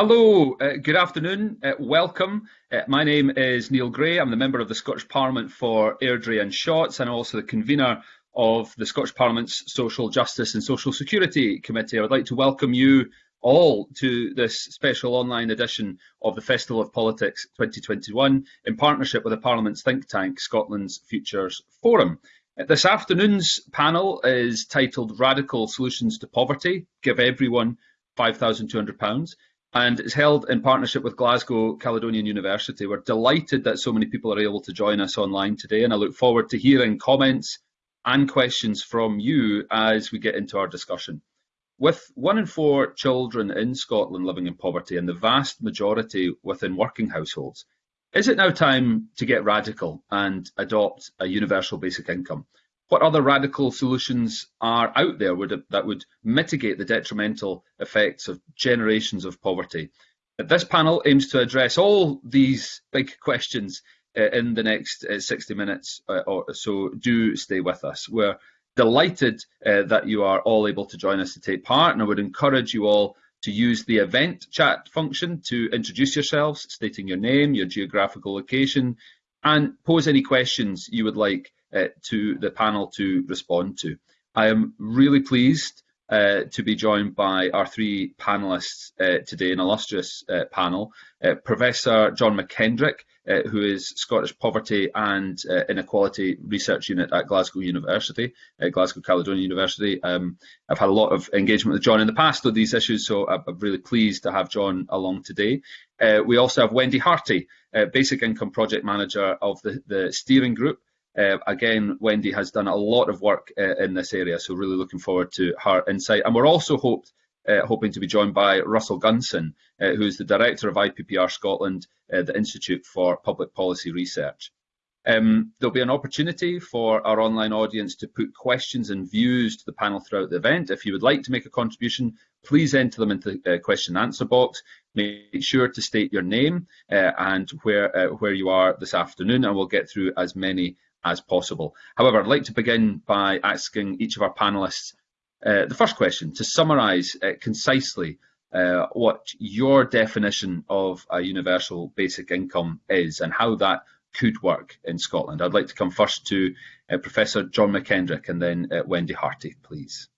Hello, uh, good afternoon, uh, welcome. Uh, my name is Neil Gray. I'm the member of the Scottish Parliament for Airdrie and Shotts and also the convener of the Scottish Parliament's Social Justice and Social Security Committee. I would like to welcome you all to this special online edition of the Festival of Politics 2021 in partnership with the Parliament's think tank, Scotland's Futures Forum. This afternoon's panel is titled Radical Solutions to Poverty, Give Everyone £5,200 and it's held in partnership with Glasgow Caledonian University. We're delighted that so many people are able to join us online today, and I look forward to hearing comments and questions from you as we get into our discussion. With one in four children in Scotland living in poverty and the vast majority within working households, is it now time to get radical and adopt a universal basic income? What other radical solutions are out there would, that would mitigate the detrimental effects of generations of poverty? This panel aims to address all these big questions uh, in the next uh, 60 minutes, uh, or so do stay with us. We're delighted uh, that you are all able to join us to take part, and I would encourage you all to use the event chat function to introduce yourselves, stating your name, your geographical location, and pose any questions you would like to the panel to respond to. I am really pleased uh, to be joined by our three panellists uh, today, an illustrious uh, panel. Uh, Professor John McKendrick, uh, who is Scottish Poverty and Inequality Research Unit at Glasgow University, Glasgow Caledonian University. Um, I've had a lot of engagement with John in the past on these issues, so I'm, I'm really pleased to have John along today. we also have Wendy Hearty, Basic Income Project Manager of the, the steering group uh, again, Wendy has done a lot of work uh, in this area, so really looking forward to her insight. And we're also hoped, uh, hoping to be joined by Russell Gunson, uh, who is the Director of IPPR Scotland, the Institute for Public Policy Research. Um, there'll be an opportunity for our online audience to put questions and views to the panel throughout the event. If you would like to make a contribution, please enter them into the uh, question and answer box. Make sure to state your name uh, and where where you are this afternoon, and we'll get through as many as possible. However, I'd like to begin by asking each of our panellists uh, the first question to summarise uh, concisely uh, what your definition of a universal basic income is and how that could work in Scotland. I'd like to come first to uh, Professor John McKendrick and then uh, Wendy Hearty, please.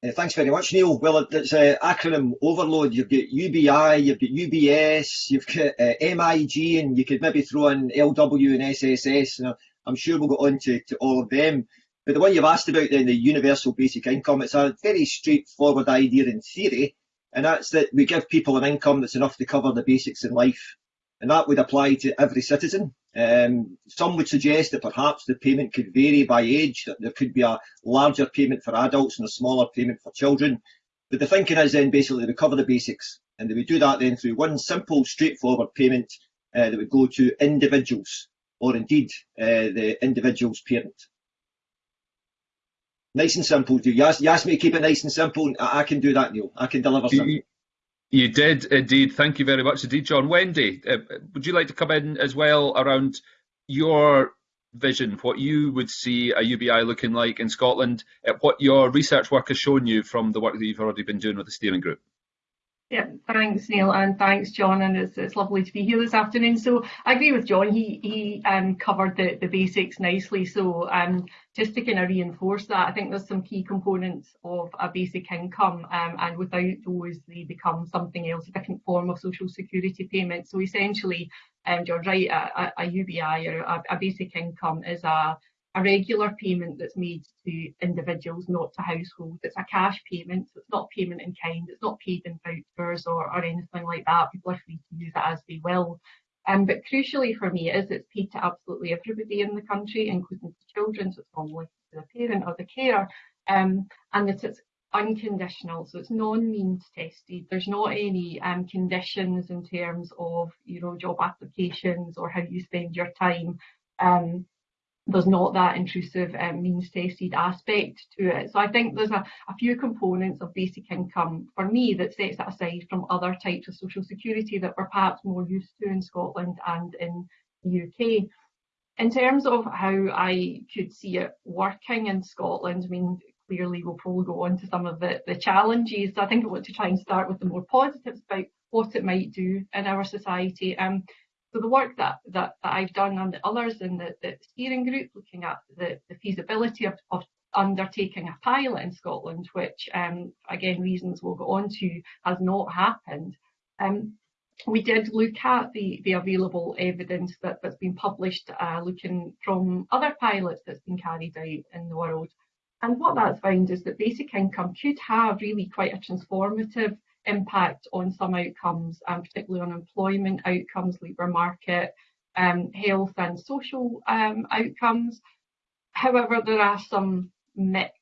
Uh, thanks very much, Neil. Well, it's uh, acronym overload. You've got UBI, you've got UBS, you've got uh, MIG, and you could maybe throw in LW and SSS. And I'm sure we'll go on to, to all of them. But the one you've asked about then, the universal basic income, it's a very straightforward idea in theory, and that's that we give people an income that's enough to cover the basics in life. And that would apply to every citizen. Um, some would suggest that perhaps the payment could vary by age, that there could be a larger payment for adults and a smaller payment for children. But the thinking is then basically to cover the basics, and they would do that then through one simple, straightforward payment uh, that would go to individuals, or indeed uh, the individual's parent. Nice and simple. Do you ask, you ask me to keep it nice and simple? I, I can do that, Neil. I can deliver something. You did indeed. Thank you very much indeed, John. Wendy, uh, would you like to come in as well around your vision, what you would see a UBI looking like in Scotland, uh, what your research work has shown you from the work that you've already been doing with the steering group? Yeah, thanks Neil and thanks John and it's, it's lovely to be here this afternoon. So I agree with John, he he um, covered the, the basics nicely. So um, just to kind of reinforce that, I think there's some key components of a basic income um, and without those they become something else, a different form of social security payment. So essentially, um, John's right, a, a, UBI or a, a basic income is a a regular payment that's made to individuals, not to households. It's a cash payment, so it's not payment in kind, it's not paid in vouchers or, or anything like that. People are free to use it as they will. Um, but crucially for me is it's paid to absolutely everybody in the country, including the children, so it's normally to the parent or the carer, um, and that it's unconditional, so it's non-means tested. There's not any um, conditions in terms of you know job applications or how you spend your time. Um, there's not that intrusive um, means tested aspect to it. So I think there's a, a, few components of basic income for me that sets it aside from other types of social security that we're perhaps more used to in Scotland and in the UK. In terms of how I could see it working in Scotland, I mean, clearly we'll probably go on to some of the, the challenges. So I think I want to try and start with the more positives about what it might do in our society. Um, so the work that, that, that I've done and the others in the, the steering group looking at the, the feasibility of, of undertaking a pilot in Scotland, which um, again reasons we'll go on to has not happened. Um, we did look at the, the available evidence that, that's been published, uh, looking from other pilots that's been carried out in the world. And what that's found is that basic income could have really quite a transformative impact on some outcomes, and particularly on employment outcomes, labour market, um, health and social um, outcomes. However, there are some mixed,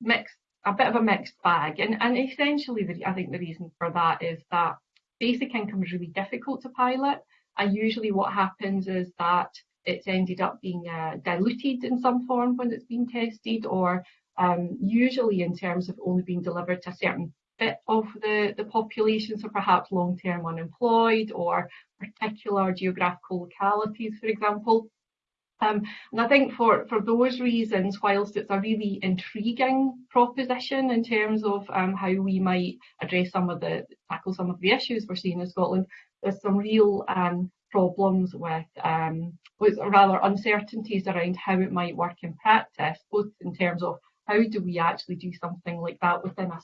mixed, a bit of a mixed bag, and, and essentially, the, I think the reason for that is that basic income is really difficult to pilot. And usually what happens is that it's ended up being uh, diluted in some form when it's been tested or um, usually in terms of only being delivered to a certain bit of the, the population, so perhaps long-term unemployed or particular geographical localities, for example. Um, and I think for, for those reasons, whilst it's a really intriguing proposition in terms of um, how we might address some of the, tackle some of the issues we're seeing in Scotland, there's some real um, problems with, um, with rather uncertainties around how it might work in practice, both in terms of how do we actually do something like that within a,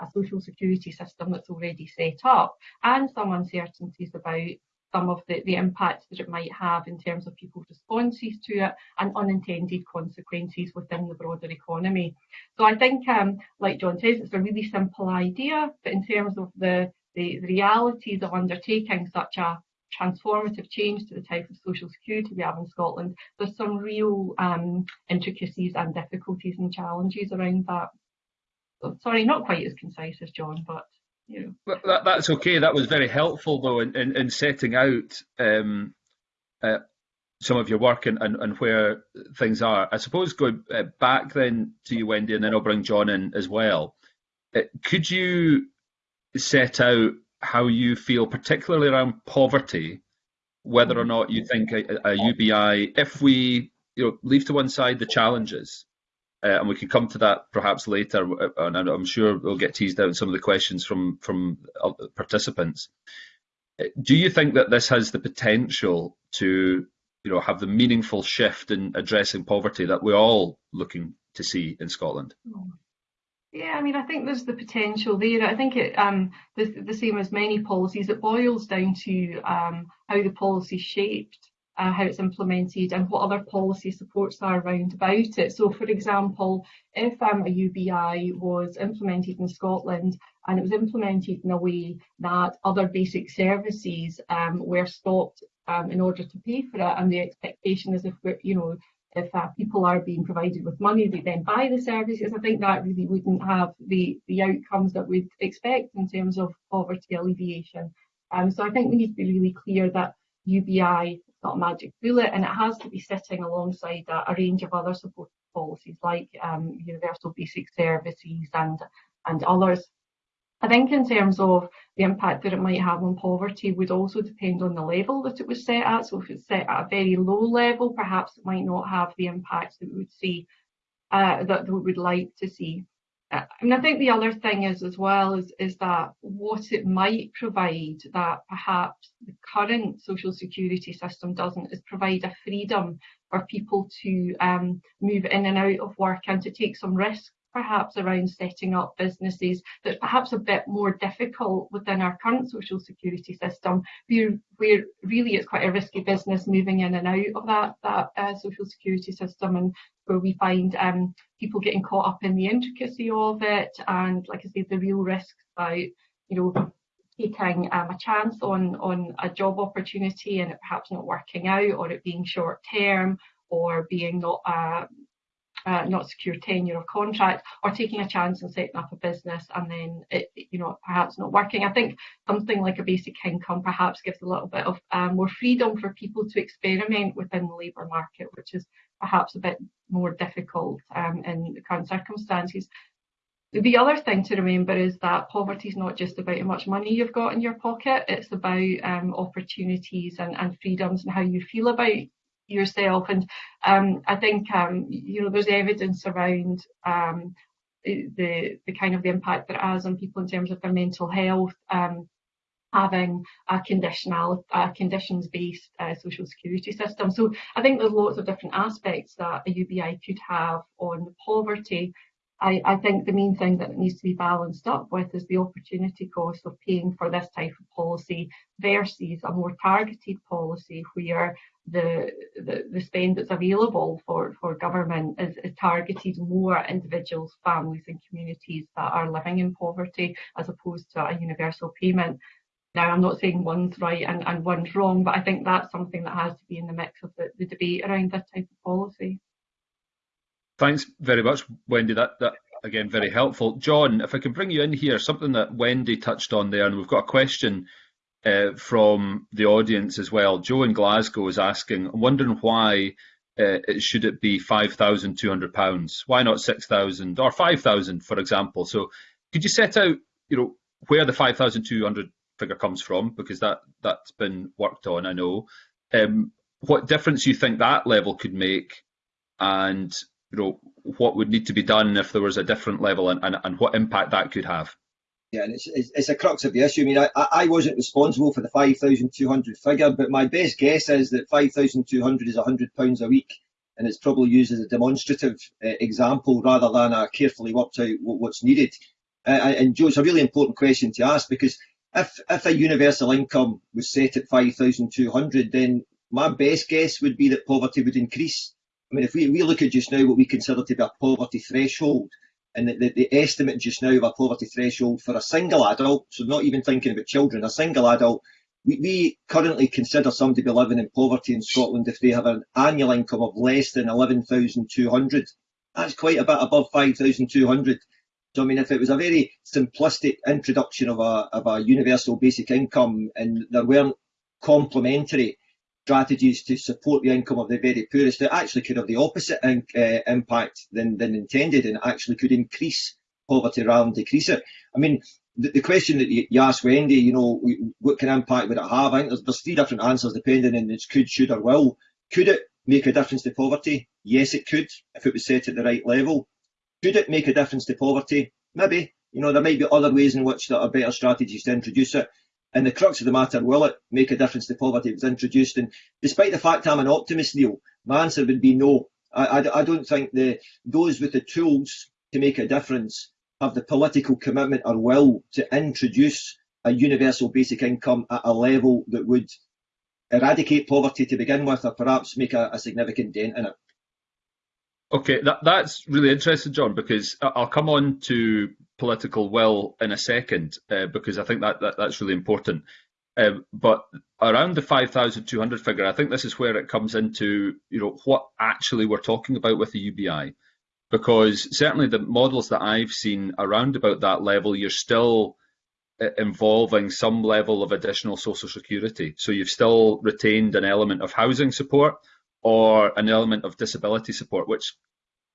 a social security system that's already set up, and some uncertainties about some of the, the impact that it might have in terms of people's responses to it and unintended consequences within the broader economy. So I think, um, like John says, it's a really simple idea, but in terms of the, the, the realities of undertaking such a transformative change to the type of social security we have in Scotland, there's some real um, intricacies and difficulties and challenges around that. So, sorry, not quite as concise as John, but yeah. That, that's okay. That was very helpful, though, in, in, in setting out um, uh, some of your work and, and, and, where things are. I suppose going uh, back then to you, Wendy, and then I'll bring John in as well. Uh, could you set out how you feel, particularly around poverty, whether or not you think a, a UBI, if we you know leave to one side the challenges, uh, and we can come to that perhaps later. Uh, and I'm sure we'll get teased out some of the questions from from participants. Uh, do you think that this has the potential to, you know, have the meaningful shift in addressing poverty that we're all looking to see in Scotland? Yeah, I mean, I think there's the potential there. I think it um, the, the same as many policies. It boils down to um, how the policy is shaped uh, how it's implemented and what other policy supports are around about it. So for example, if um, a UBI was implemented in Scotland and it was implemented in a way that other basic services um, were stopped um, in order to pay for it and the expectation is if we're, you know, if uh, people are being provided with money, they then buy the services. I think that really wouldn't have the, the outcomes that we'd expect in terms of poverty alleviation. Um, so I think we need to be really clear that UBI not a magic bullet and it has to be sitting alongside a, a range of other support policies like um, universal basic services and and others. I think in terms of the impact that it might have on poverty would also depend on the level that it was set at. So if it's set at a very low level, perhaps it might not have the impact that we would see uh, that we would like to see. And I think the other thing is as well is, is that what it might provide that perhaps the current social security system doesn't is provide a freedom for people to um, move in and out of work and to take some risks perhaps around setting up businesses that's perhaps a bit more difficult within our current social security system, where, really it's quite a risky business moving in and out of that, that uh, social security system and where we find um, people getting caught up in the intricacy of it. And like I say, the real risks about, you know, taking um, a chance on, on a job opportunity and it perhaps not working out or it being short term or being not uh, uh, not secure tenure of contract or taking a chance and setting up a business and then it, you know, perhaps not working. I think something like a basic income perhaps gives a little bit of um, more freedom for people to experiment within the labour market, which is perhaps a bit more difficult um, in the current circumstances. The other thing to remember is that poverty is not just about how much money you've got in your pocket, it's about um, opportunities and, and freedoms and how you feel about yourself. And um, I think um, you know there's evidence around um, the the kind of the impact that it has on people in terms of their mental health. Um, having a conditional, a conditions-based uh, social security system. So I think there's lots of different aspects that a UBI could have on poverty. I, I, think the main thing that needs to be balanced up with is the opportunity cost of paying for this type of policy versus a more targeted policy where the, the, the spend that's available for, for government is, is targeted more at individuals, families and communities that are living in poverty as opposed to a universal payment. Now, I'm not saying one's right and, and one's wrong, but I think that's something that has to be in the mix of the, the debate around this type of policy. Thanks very much, Wendy. That, that again, very helpful. John, if I can bring you in here, something that Wendy touched on there, and we've got a question uh, from the audience as well. Joe in Glasgow is asking, I'm wondering why uh, it, should it be £5,200? Why not 6,000 or 5,000, for example? So could you set out, you know, where the 5,200 figure comes from because that that's been worked on. I know. Um, what difference you think that level could make, and you know what would need to be done if there was a different level, and, and, and what impact that could have. Yeah, and it's, it's, it's a crux of the issue. I mean, I, I wasn't responsible for the 5,200 figure, but my best guess is that 5,200 is £100 a week, and it's probably used as a demonstrative uh, example rather than a carefully worked out what's needed. Uh, and Joe, it's a really important question to ask because if if a universal income was set at 5,200, then my best guess would be that poverty would increase. I mean, if we, we look at just now what we consider to be a poverty threshold, and the, the, the estimate just now of a poverty threshold for a single adult, so not even thinking about children, a single adult, we, we currently consider somebody to be living in poverty in Scotland if they have an annual income of less than 11,200. That's quite a bit above 5,200. So I mean, if it was a very simplistic introduction of a, of a universal basic income and there weren't complementary strategies to support the income of the very poorest, it actually could have the opposite in, uh, impact than, than intended and actually could increase poverty rather than decrease it. I mean, the, the question that you, you asked Wendy, you know, what kind of impact would it have? I think there's, there's three different answers depending on its could, should or will. Could it make a difference to poverty? Yes, it could, if it was set at the right level. Could it make a difference to poverty? Maybe. You know, there might be other ways in which there are better strategies to introduce it. And the crux of the matter, will it make a difference to poverty if was introduced? And despite the fact I'm an optimist, Neil, my answer would be no. I, I, I don't think the those with the tools to make a difference have the political commitment or will to introduce a universal basic income at a level that would eradicate poverty to begin with, or perhaps make a, a significant dent in it. Okay, that, that's really interesting, John, because I'll come on to political will in a second, uh, because I think that, that that's really important. Um, but around the 5,200 figure, I think this is where it comes into, you know, what actually we're talking about with the UBI. Because certainly the models that I've seen around about that level, you're still uh, involving some level of additional social security. So you've still retained an element of housing support, or an element of disability support, which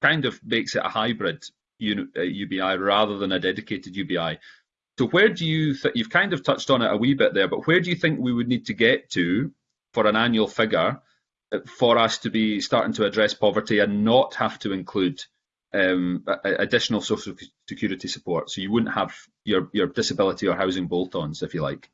kind of makes it a hybrid UBI uh, rather than a dedicated UBI. So where do you you've kind of touched on it a wee bit there, but where do you think we would need to get to for an annual figure uh, for us to be starting to address poverty and not have to include um, additional social security support? So you wouldn't have your, your disability or housing bolt-ons, if you like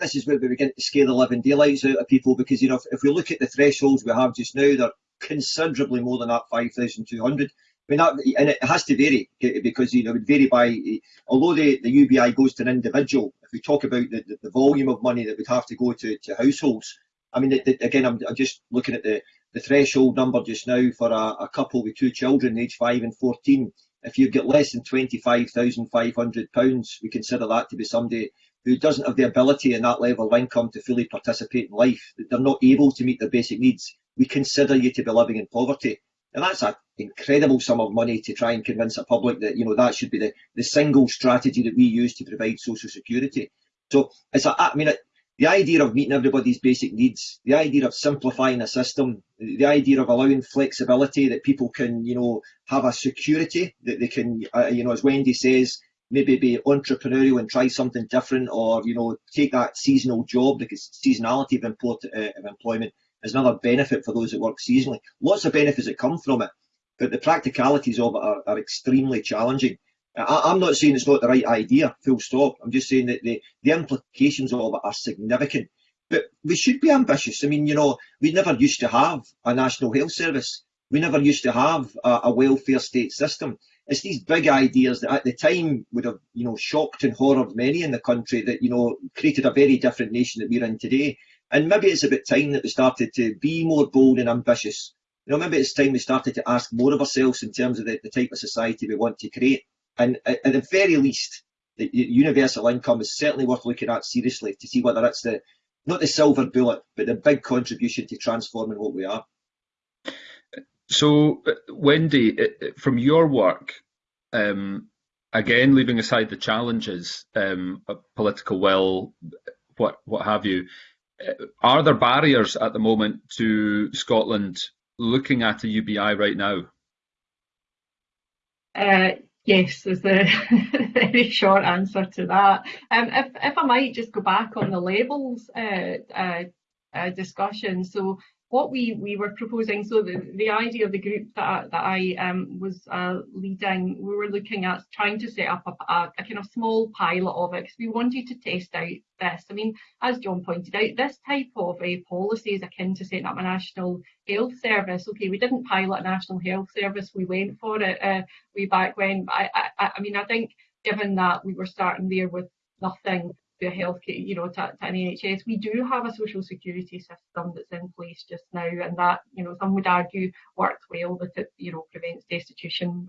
this is where we begin to scare the living daylights out of people because you know if, if we look at the thresholds we have just now, they're considerably more than that 5,200. I mean, that, and it has to vary eh, because you know it would vary by. Eh, although the, the UBI goes to an individual, if we talk about the, the, the volume of money that would have to go to, to households, I mean, again, I'm, I'm, just looking at the, the threshold number just now for a, a couple with two children, aged five and 14. If you get less than £25,500, we consider that to be somebody who doesn't have the ability and that level of income to fully participate in life, they're not able to meet their basic needs, we consider you to be living in poverty. And that's an incredible sum of money to try and convince a public that, you know, that should be the, the single strategy that we use to provide social security. So it's a, I mean, it, the idea of meeting everybody's basic needs, the idea of simplifying a system, the idea of allowing flexibility that people can, you know, have a security that they can, uh, you know, as Wendy says, maybe be entrepreneurial and try something different or, you know, take that seasonal job because seasonality of, import, uh, of employment is another benefit for those that work seasonally. Lots of benefits that come from it. but the practicalities of it are, are extremely challenging. I, am not saying it's not the right idea, full stop. I'm just saying that the, the implications of it are significant. But we should be ambitious. I mean, you know, we never used to have a national health service. We never used to have a, a welfare state system. It's these big ideas that at the time would have, you know, shocked and horrored many in the country that, you know, created a very different nation that we're in today. And maybe it's about time that we started to be more bold and ambitious. You know, maybe it's time we started to ask more of ourselves in terms of the, the type of society we want to create. And at, at the very least, the universal income is certainly worth looking at seriously to see whether it's the not the silver bullet, but the big contribution to transforming what we are. So, uh, Wendy, uh, uh, from your work, um, again, leaving aside the challenges, um, political will, what what have you, are there barriers at the moment to Scotland looking at a UBI right now? Uh, yes, is the very short answer to that. Um, if, if I might just go back on the labels uh, uh, discussion. So what we, we were proposing, so the, the idea of the group that, that I um, was uh, leading, we were looking at trying to set up a, a, a kind of small pilot of it because we wanted to test out this. I mean, as John pointed out, this type of a policy is akin to setting up a national health service. Okay, we didn't pilot a national health service, we went for it uh, way back when. I, I, I mean, I think given that we were starting there with nothing to healthcare, you know, to, to an NHS. We do have a social security system that's in place just now, and that, you know, some would argue works well, but it, you know, prevents destitution.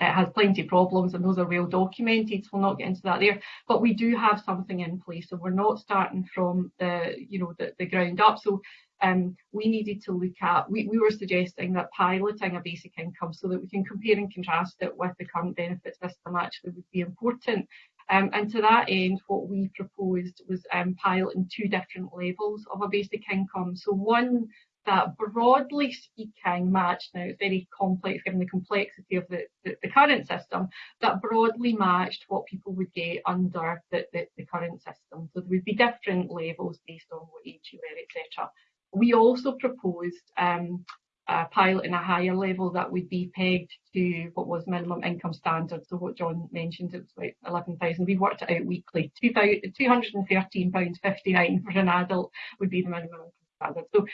It has plenty of problems, and those are well documented. So we'll not get into that there. But we do have something in place, so we're not starting from the, you know, the, the ground up. So um, we needed to look at, we, we were suggesting that piloting a basic income so that we can compare and contrast it with the current benefit system actually would be important. Um, and to that end, what we proposed was um, piloting two different levels of a basic income. So one that broadly speaking matched, now it's very complex given the complexity of the, the, the, current system, that broadly matched what people would get under the, the, the current system. So there would be different levels based on what age you were, etc. We also proposed um, a pilot in a higher level that would be pegged to what was minimum income standard. So what John mentioned, it was about 11,000. We worked it out weekly. £213.59 for an adult would be the minimum income standard. So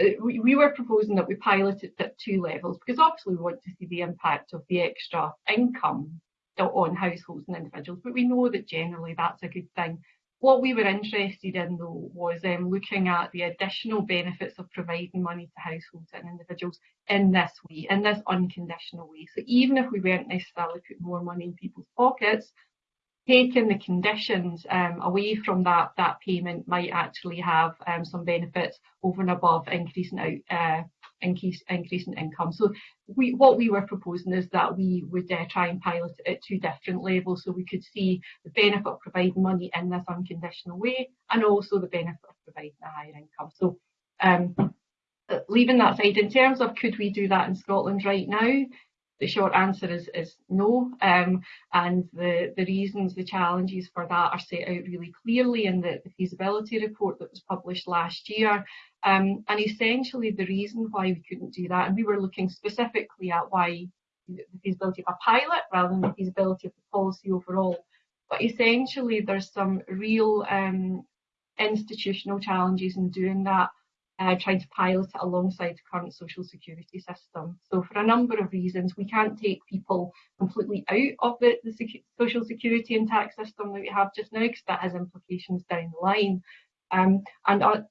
uh, we, we, were proposing that we pilot it at two levels because obviously we want to see the impact of the extra income on households and individuals, but we know that generally that's a good thing. What we were interested in though was um, looking at the additional benefits of providing money to households and individuals in this way, in this unconditional way. So even if we weren't necessarily putting more money in people's pockets, taking the conditions um, away from that that payment might actually have um, some benefits over and above increasing out uh, increase in income. So we what we were proposing is that we would uh, try and pilot it at two different levels, so we could see the benefit of providing money in this unconditional way, and also the benefit of providing a higher income. So. Um, leaving that side, in terms of could we do that in Scotland right now, the short answer is, is no. Um, and the, the reasons, the challenges for that are set out really clearly in the, the feasibility report that was published last year. Um, and essentially the reason why we couldn't do that, and we were looking specifically at why the feasibility of a pilot rather than the feasibility of the policy overall. But essentially there's some real um, institutional challenges in doing that uh, trying to pilot it alongside the current social security system. So for a number of reasons, we can't take people completely out of the, the secu social security and tax system that we have just now because that has implications down the line. Um, and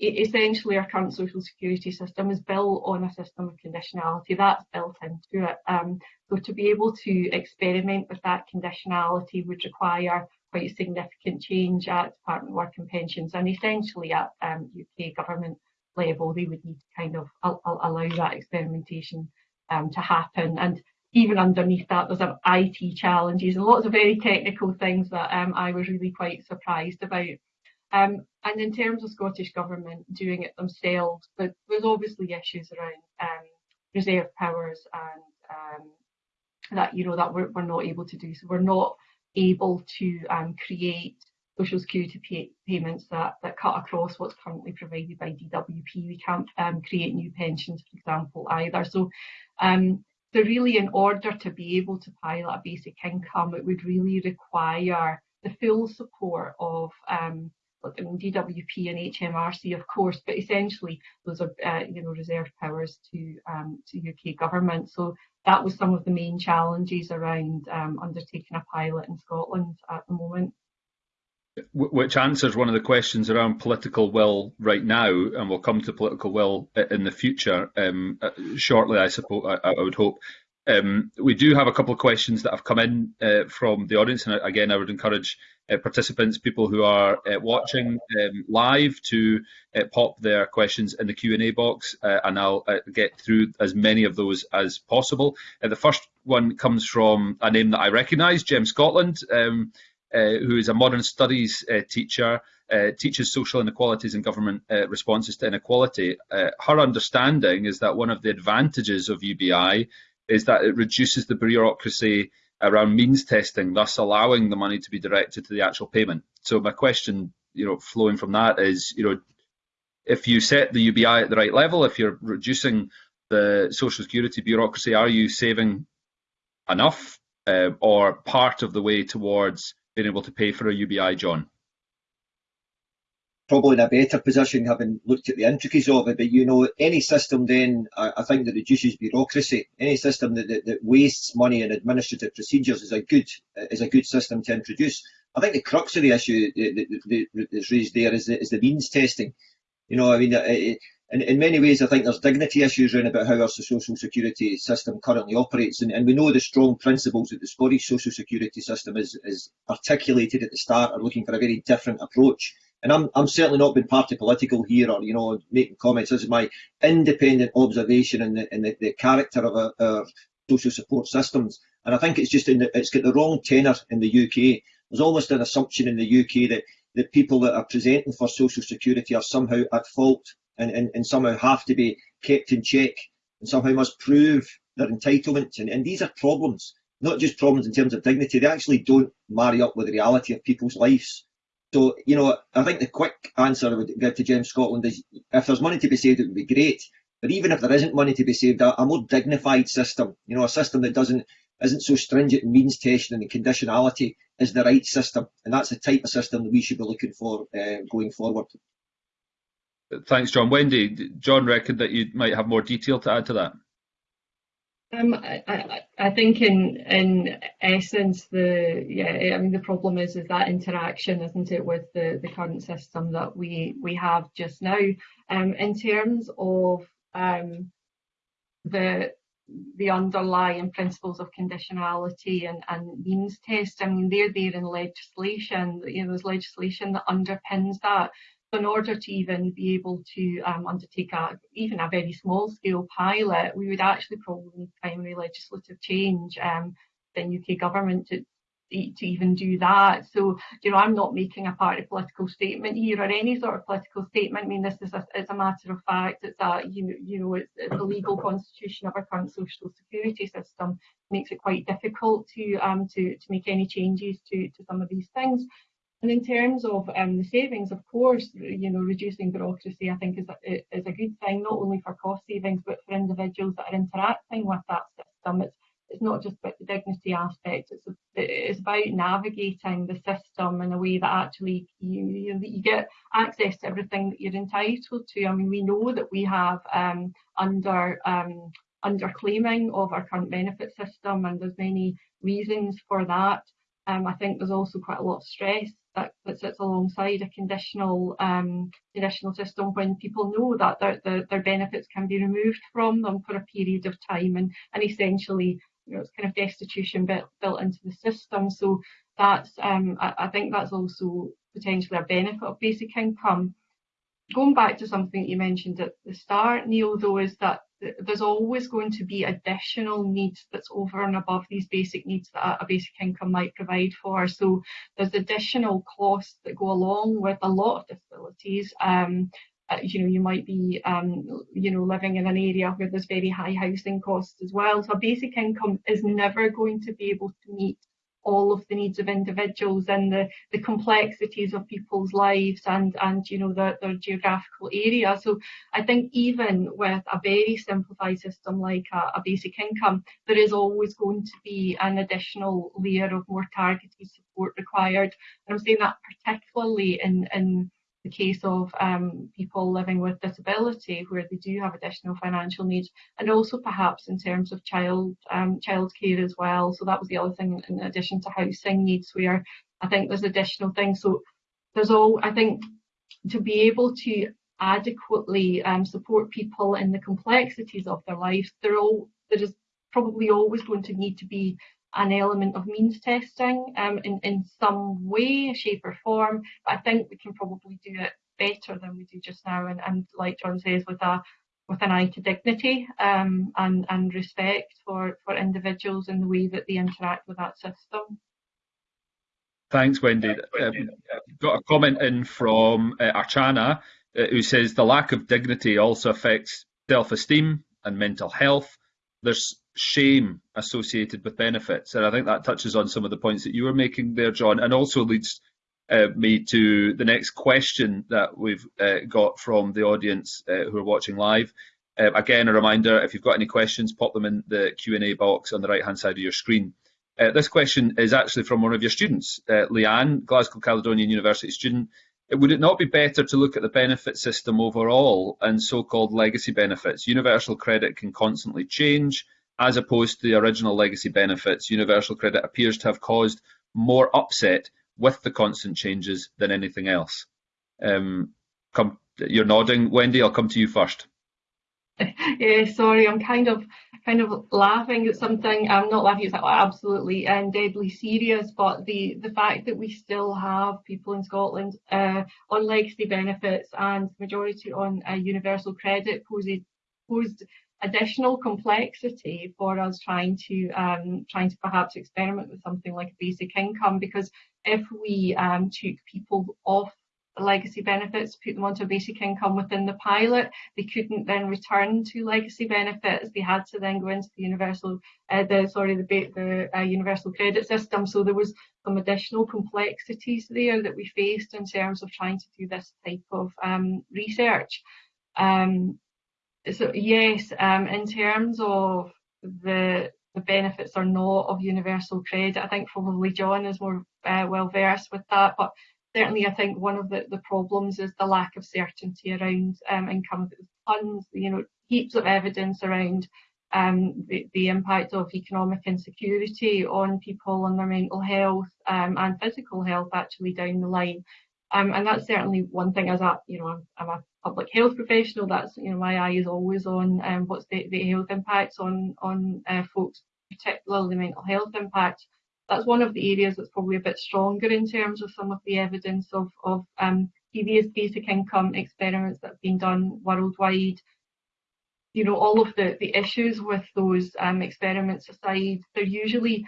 essentially our current social security system is built on a system of conditionality that's built into it. Um, so to be able to experiment with that conditionality would require quite significant change at Department of Work and Pensions and essentially at um, UK government level they would need to kind of allow that experimentation um, to happen and even underneath that there's some IT challenges and lots of very technical things that um, I was really quite surprised about. Um, and in terms of Scottish Government doing it themselves, but there's obviously issues around um, reserve powers and um, that you know that we're, we're not able to do. So we're not able to um, create social security pay payments that, that cut across what's currently provided by DWP. We can't um, create new pensions, for example, either. So, um, so really, in order to be able to pilot a basic income, it would really require the full support of um, I mean, DWP and HMRC, of course, but essentially those are, uh, you know, reserved powers to um, to UK government. So that was some of the main challenges around um, undertaking a pilot in Scotland at the moment which answers one of the questions around political will right now, and we'll come to political will in the future um, uh, shortly, I suppose. I, I would hope. Um, we do have a couple of questions that have come in uh, from the audience, and again, I would encourage uh, participants, people who are uh, watching um, live, to uh, pop their questions in the Q and A box, uh, and I'll get through as many of those as possible. the first one comes from a name that I recognise, Gem Scotland. Um, who is a modern studies uh, teacher, uh, teaches social inequalities and government responses to inequality. her understanding is that one of the advantages of UBI is that it reduces the bureaucracy around means testing, thus allowing the money to be directed to the actual payment. So my question, you know, flowing from that is, you know, if you set the UBI at the right level, if you're reducing the social security bureaucracy, are you saving enough uh, or part of the way towards being able to pay for a UBI, John? Probably in a better position having looked at the intricacies of it, but you know, any system then, I, I think that reduces bureaucracy, any system that, that, that, wastes money in administrative procedures is a good is a good system to introduce. I think the crux of the issue that, that, that's raised there is the, is the means testing. You know, I mean, it, in, in many ways, I think there's dignity issues around about how our social security system currently operates, and, and we know the strong principles that the Scottish social security system is, is articulated at the start are looking for a very different approach. And I'm, I'm certainly not being party political here or, you know, making comments. This is my independent observation in the, in the, the character of our, our social support systems. And I think it's just in the, it's got the wrong tenor in the UK. There's almost an assumption in the UK that the people that are presenting for social security are somehow at fault and, and, and somehow have to be kept in check and somehow must prove their entitlement. And, and these are problems, not just problems in terms of dignity, they actually don't marry up with the reality of people's lives. So, you know, I think the quick answer I would give to Gem Scotland is if there's money to be saved, it would be great. But even if there isn't money to be saved, a, a more dignified system, you know, a system that doesn't isn't so stringent in means testing and the conditionality is the right system. And that's the type of system that we should be looking for uh, going forward. Thanks, John. Wendy, John reckoned that you might have more detail to add to that. Um, I, I, I, think in in essence the yeah I mean the problem is is that interaction isn't it with the, the current system that we we have just now. Um, in terms of um, the the underlying principles of conditionality and, and means test, I mean they're there in legislation. You know there's legislation that underpins that in order to even be able to um, undertake a, even a very small scale pilot, we would actually probably need primary legislative change um, in UK government to, to even do that. So, you know, I'm not making a party political statement here or any sort of political statement. I mean, this is a, it's a matter of fact. It's a, you know, you know, it's, it's the legal constitution of our current social security system makes it quite difficult to um to to make any changes to to some of these things. And in terms of um, the savings, of course, you know, reducing bureaucracy, I think is a, is a good thing, not only for cost savings, but for individuals that are interacting with that system. It's, it's not just about the dignity aspect, it's, it's about navigating the system in a way that actually you, you, you get access to everything that you're entitled to. I mean, we know that we have um, under um, of our current benefit system, and there's many reasons for that. Um, I think there's also quite a lot of stress that, that sits alongside a conditional um, conditional system when people know that their, their, their, benefits can be removed from them for a period of time and, and essentially you know, it's kind of destitution built, built into the system. So that's um, I, I think that's also potentially a benefit of basic income. Going back to something you mentioned at the start, Neil, though, is that there's always going to be additional needs that's over and above these basic needs that a basic income might provide for. So there's additional costs that go along with a lot of disabilities. Um, uh, you know, you might be, um, you know, living in an area where there's very high housing costs as well. So a basic income is never going to be able to meet all of the needs of individuals and the, the complexities of people's lives and, and you know, their, their geographical area. So I think even with a very simplified system like a, a basic income, there is always going to be an additional layer of more targeted support required. And I'm saying that particularly in, in the case of um, people living with disability where they do have additional financial needs and also perhaps in terms of child um, child care as well. So that was the other thing in addition to housing needs where I think there's additional things. So there's all I think to be able to adequately um, support people in the complexities of their lives there all there is probably always going to need to be an element of means testing um, in, in some way, shape or form, but I think we can probably do it better than we do just now and, and like John says with a with an eye to dignity um, and, and respect for, for individuals in the way that they interact with that system. Thanks, Wendy. Um, got a comment in from uh, Archana uh, who says the lack of dignity also affects self-esteem and mental health. There's shame associated with benefits. And I think that touches on some of the points that you were making there, John, and also leads uh, me to the next question that we've uh, got from the audience uh, who are watching live. Uh, again, a reminder, if you've got any questions, pop them in the Q&A box on the right-hand side of your screen. Uh, this question is actually from one of your students, uh, Leanne, Glasgow Caledonian University student. Would it not be better to look at the benefit system overall and so-called legacy benefits? Universal credit can constantly change as opposed to the original legacy benefits, universal credit appears to have caused more upset with the constant changes than anything else. Um, come, you're nodding, Wendy. I'll come to you first. yeah, sorry, I'm kind of kind of laughing at something. I'm not laughing. It's absolutely and deadly serious. But the the fact that we still have people in Scotland uh, on legacy benefits and majority on uh, universal credit posed posed additional complexity for us trying to um, trying to perhaps experiment with something like a basic income because if we um, took people off legacy benefits, put them onto a basic income within the pilot, they couldn't then return to legacy benefits. They had to then go into the universal, uh, the sorry, the, the uh, universal credit system. So there was some additional complexities there that we faced in terms of trying to do this type of um, research. Um, so yes, um, in terms of the the benefits or not of universal credit, I think probably John is more uh, well versed with that. But certainly, I think one of the, the problems is the lack of certainty around um, income. Tons, you know, heaps of evidence around um, the, the impact of economic insecurity on people, on their mental health um, and physical health actually down the line. Um, and that's certainly one thing as a, you know, I'm, I'm, a public health professional, that's, you know, my eye is always on um, what's the, the health impacts on, on uh, folks, particularly mental health impact. That's one of the areas that's probably a bit stronger in terms of some of the evidence of, of um, previous basic income experiments that have been done worldwide. You know, all of the, the issues with those um, experiments aside, they're usually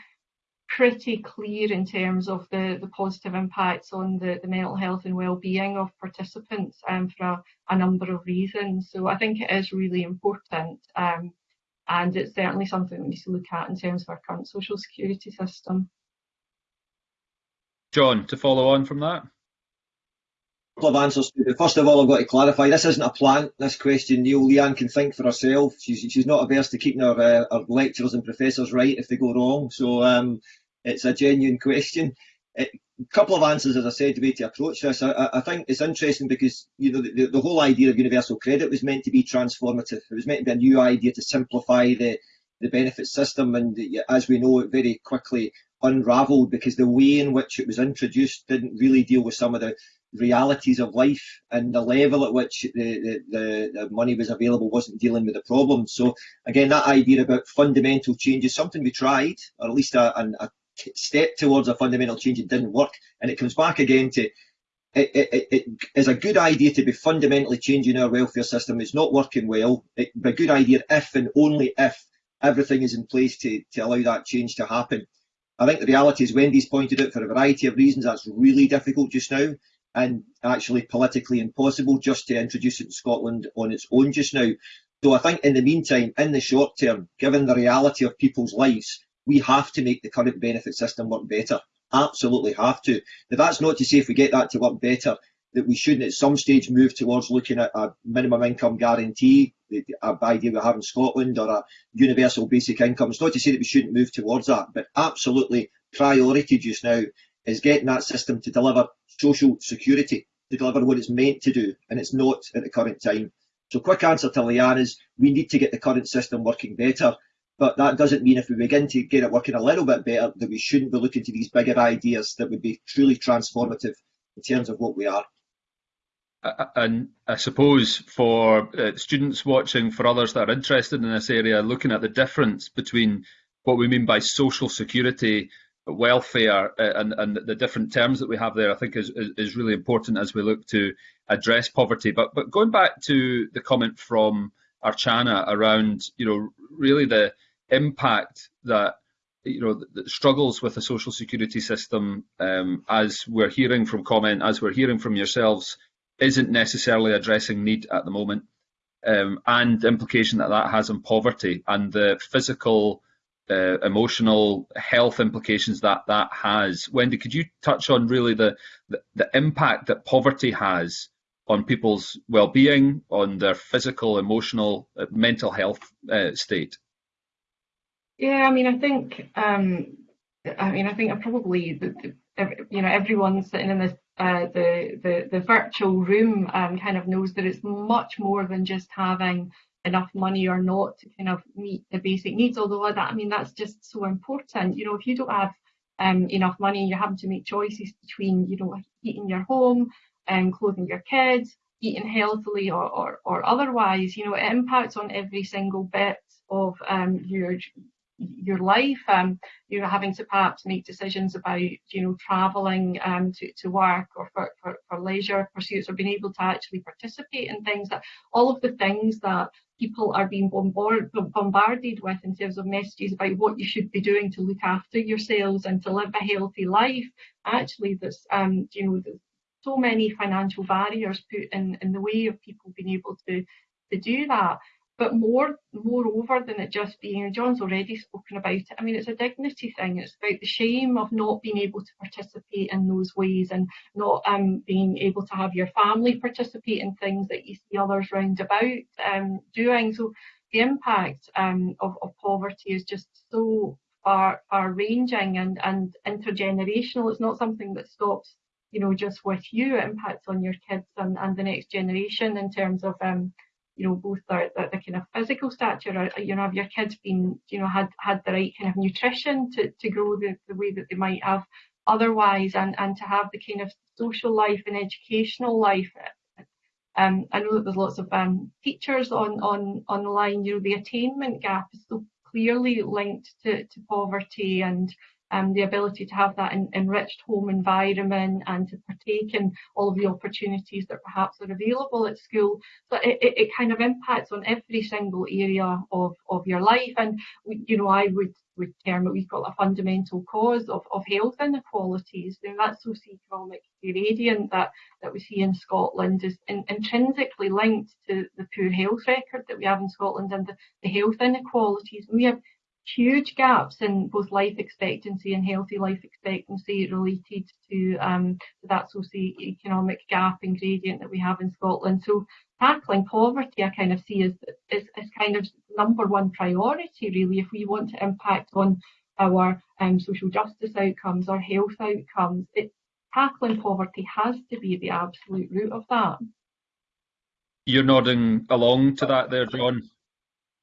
pretty clear in terms of the, the positive impacts on the, the mental health and well-being of participants um, for a, a, number of reasons. So I think it is really important um, and it's certainly something we need to look at in terms of our current social security system. John, to follow on from that? couple of answers to it. First of all, I've got to clarify this isn't a plant. This question, Neil Leanne can think for herself. She's she's not averse to keeping her, uh, her lecturers and professors right if they go wrong. So um, it's a genuine question. A couple of answers, as I said, the way to approach this. I, I think it's interesting because you know the, the, whole idea of universal credit was meant to be transformative. It was meant to be a new idea to simplify the the benefit system, and as we know, it very quickly unravelled because the way in which it was introduced didn't really deal with some of the realities of life and the level at which the, the, the, money was available wasn't dealing with the problem. So again, that idea about fundamental change is something we tried, or at least a, a, step towards a fundamental change it didn't work. And it comes back again to it, it, it is a good idea to be fundamentally changing our welfare system. It's not working well. Be a good idea if and only if everything is in place to, to allow that change to happen. I think the reality is Wendy's pointed out for a variety of reasons that's really difficult just now and actually politically impossible just to introduce it in Scotland on its own just now. So I think in the meantime in the short term given the reality of people's lives we have to make the current benefit system work better. Absolutely have to. That's not to say if we get that to work better, that we shouldn't at some stage move towards looking at a minimum income guarantee, the idea we have in Scotland, or a universal basic income. It's not to say that we shouldn't move towards that, but absolutely priority just now is getting that system to deliver social security, to deliver what it's meant to do, and it's not at the current time. So quick answer to Leanne is we need to get the current system working better, but that doesn't mean if we begin to get it working a little bit better that we shouldn't be looking to these bigger ideas that would be truly transformative in terms of what we are. And I suppose for uh, students watching, for others that are interested in this area, looking at the difference between what we mean by social security, welfare, uh, and, and the different terms that we have there, I think is, is, really important as we look to address poverty. But but going back to the comment from Archana around, you know, really the impact that you know the struggles with the social security system, um, as we're hearing from comment, as we're hearing from yourselves, isn't necessarily addressing need at the moment, um, and the implication that that has on poverty and the physical, uh, emotional health implications that that has. Wendy, could you touch on really the, the, the impact that poverty has on people's well-being, on their physical, emotional, uh, mental health uh, state? Yeah, I mean, I think, um, I mean, I think probably, the, the, you know, everyone sitting in this uh, the, the the virtual room um, kind of knows that it's much more than just having enough money or not to kind of meet the basic needs. Although that, I mean, that's just so important. You know, if you don't have um, enough money, you're having to make choices between, you know, heating your home um, clothing your kids, eating healthily or, or, or otherwise. You know, it impacts on every single bit of um, your your life, um, you're having to perhaps make decisions about, you know, travelling um, to, to work or for, for, for leisure pursuits or being able to actually participate in things that all of the things that people are being bombard, bombarded with in terms of messages about what you should be doing to look after yourselves and to live a healthy life. Actually, there's, um, you know, so many financial barriers put in, in the way of people being able to, to do that. But more, moreover than it just being, John's already spoken about it. I mean, it's a dignity thing. It's about the shame of not being able to participate in those ways and not um, being able to have your family participate in things that you see others round about um, doing. So the impact um, of, of poverty is just so far, far ranging and, and intergenerational. It's not something that stops, you know, just with you. It impacts on your kids and, and the next generation in terms of um, you know, both the, the, the, kind of physical stature, or, you know, have your kids been, you know, had had the right kind of nutrition to, to grow the, the way that they might have otherwise, and, and to have the kind of social life and educational life. Um, I know that there's lots of um, teachers on, on online, you know, the attainment gap is so clearly linked to, to poverty and um, the ability to have that enriched home environment and to partake in all of the opportunities that perhaps are available at school. So it, it, it kind of impacts on every single area of, of your life. And, you know, I would, would term it, we've got a fundamental cause of, of health inequalities. And that socioeconomic gradient that, that we see in Scotland is in, intrinsically linked to the poor health record that we have in Scotland and the, the health inequalities. And we have huge gaps in both life expectancy and healthy life expectancy related to um, that socio-economic gap and gradient that we have in Scotland. So tackling poverty I kind of see as, as, as kind of number one priority really if we want to impact on our um, social justice outcomes, our health outcomes. It, tackling poverty has to be the absolute root of that. You're nodding along to that there, John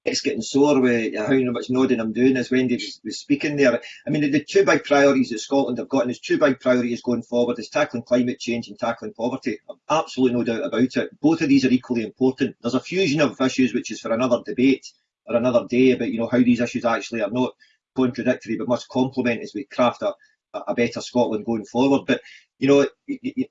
it's getting sore with uh, how much nodding I'm doing as Wendy was, was speaking there. I mean, the, the, two big priorities that Scotland have got, and there's two big priorities going forward, is tackling climate change and tackling poverty. Absolutely no doubt about it. Both of these are equally important. There's a fusion of issues which is for another debate or another day about, you know, how these issues actually are not contradictory but must complement as we craft a, a better Scotland going forward. But you know,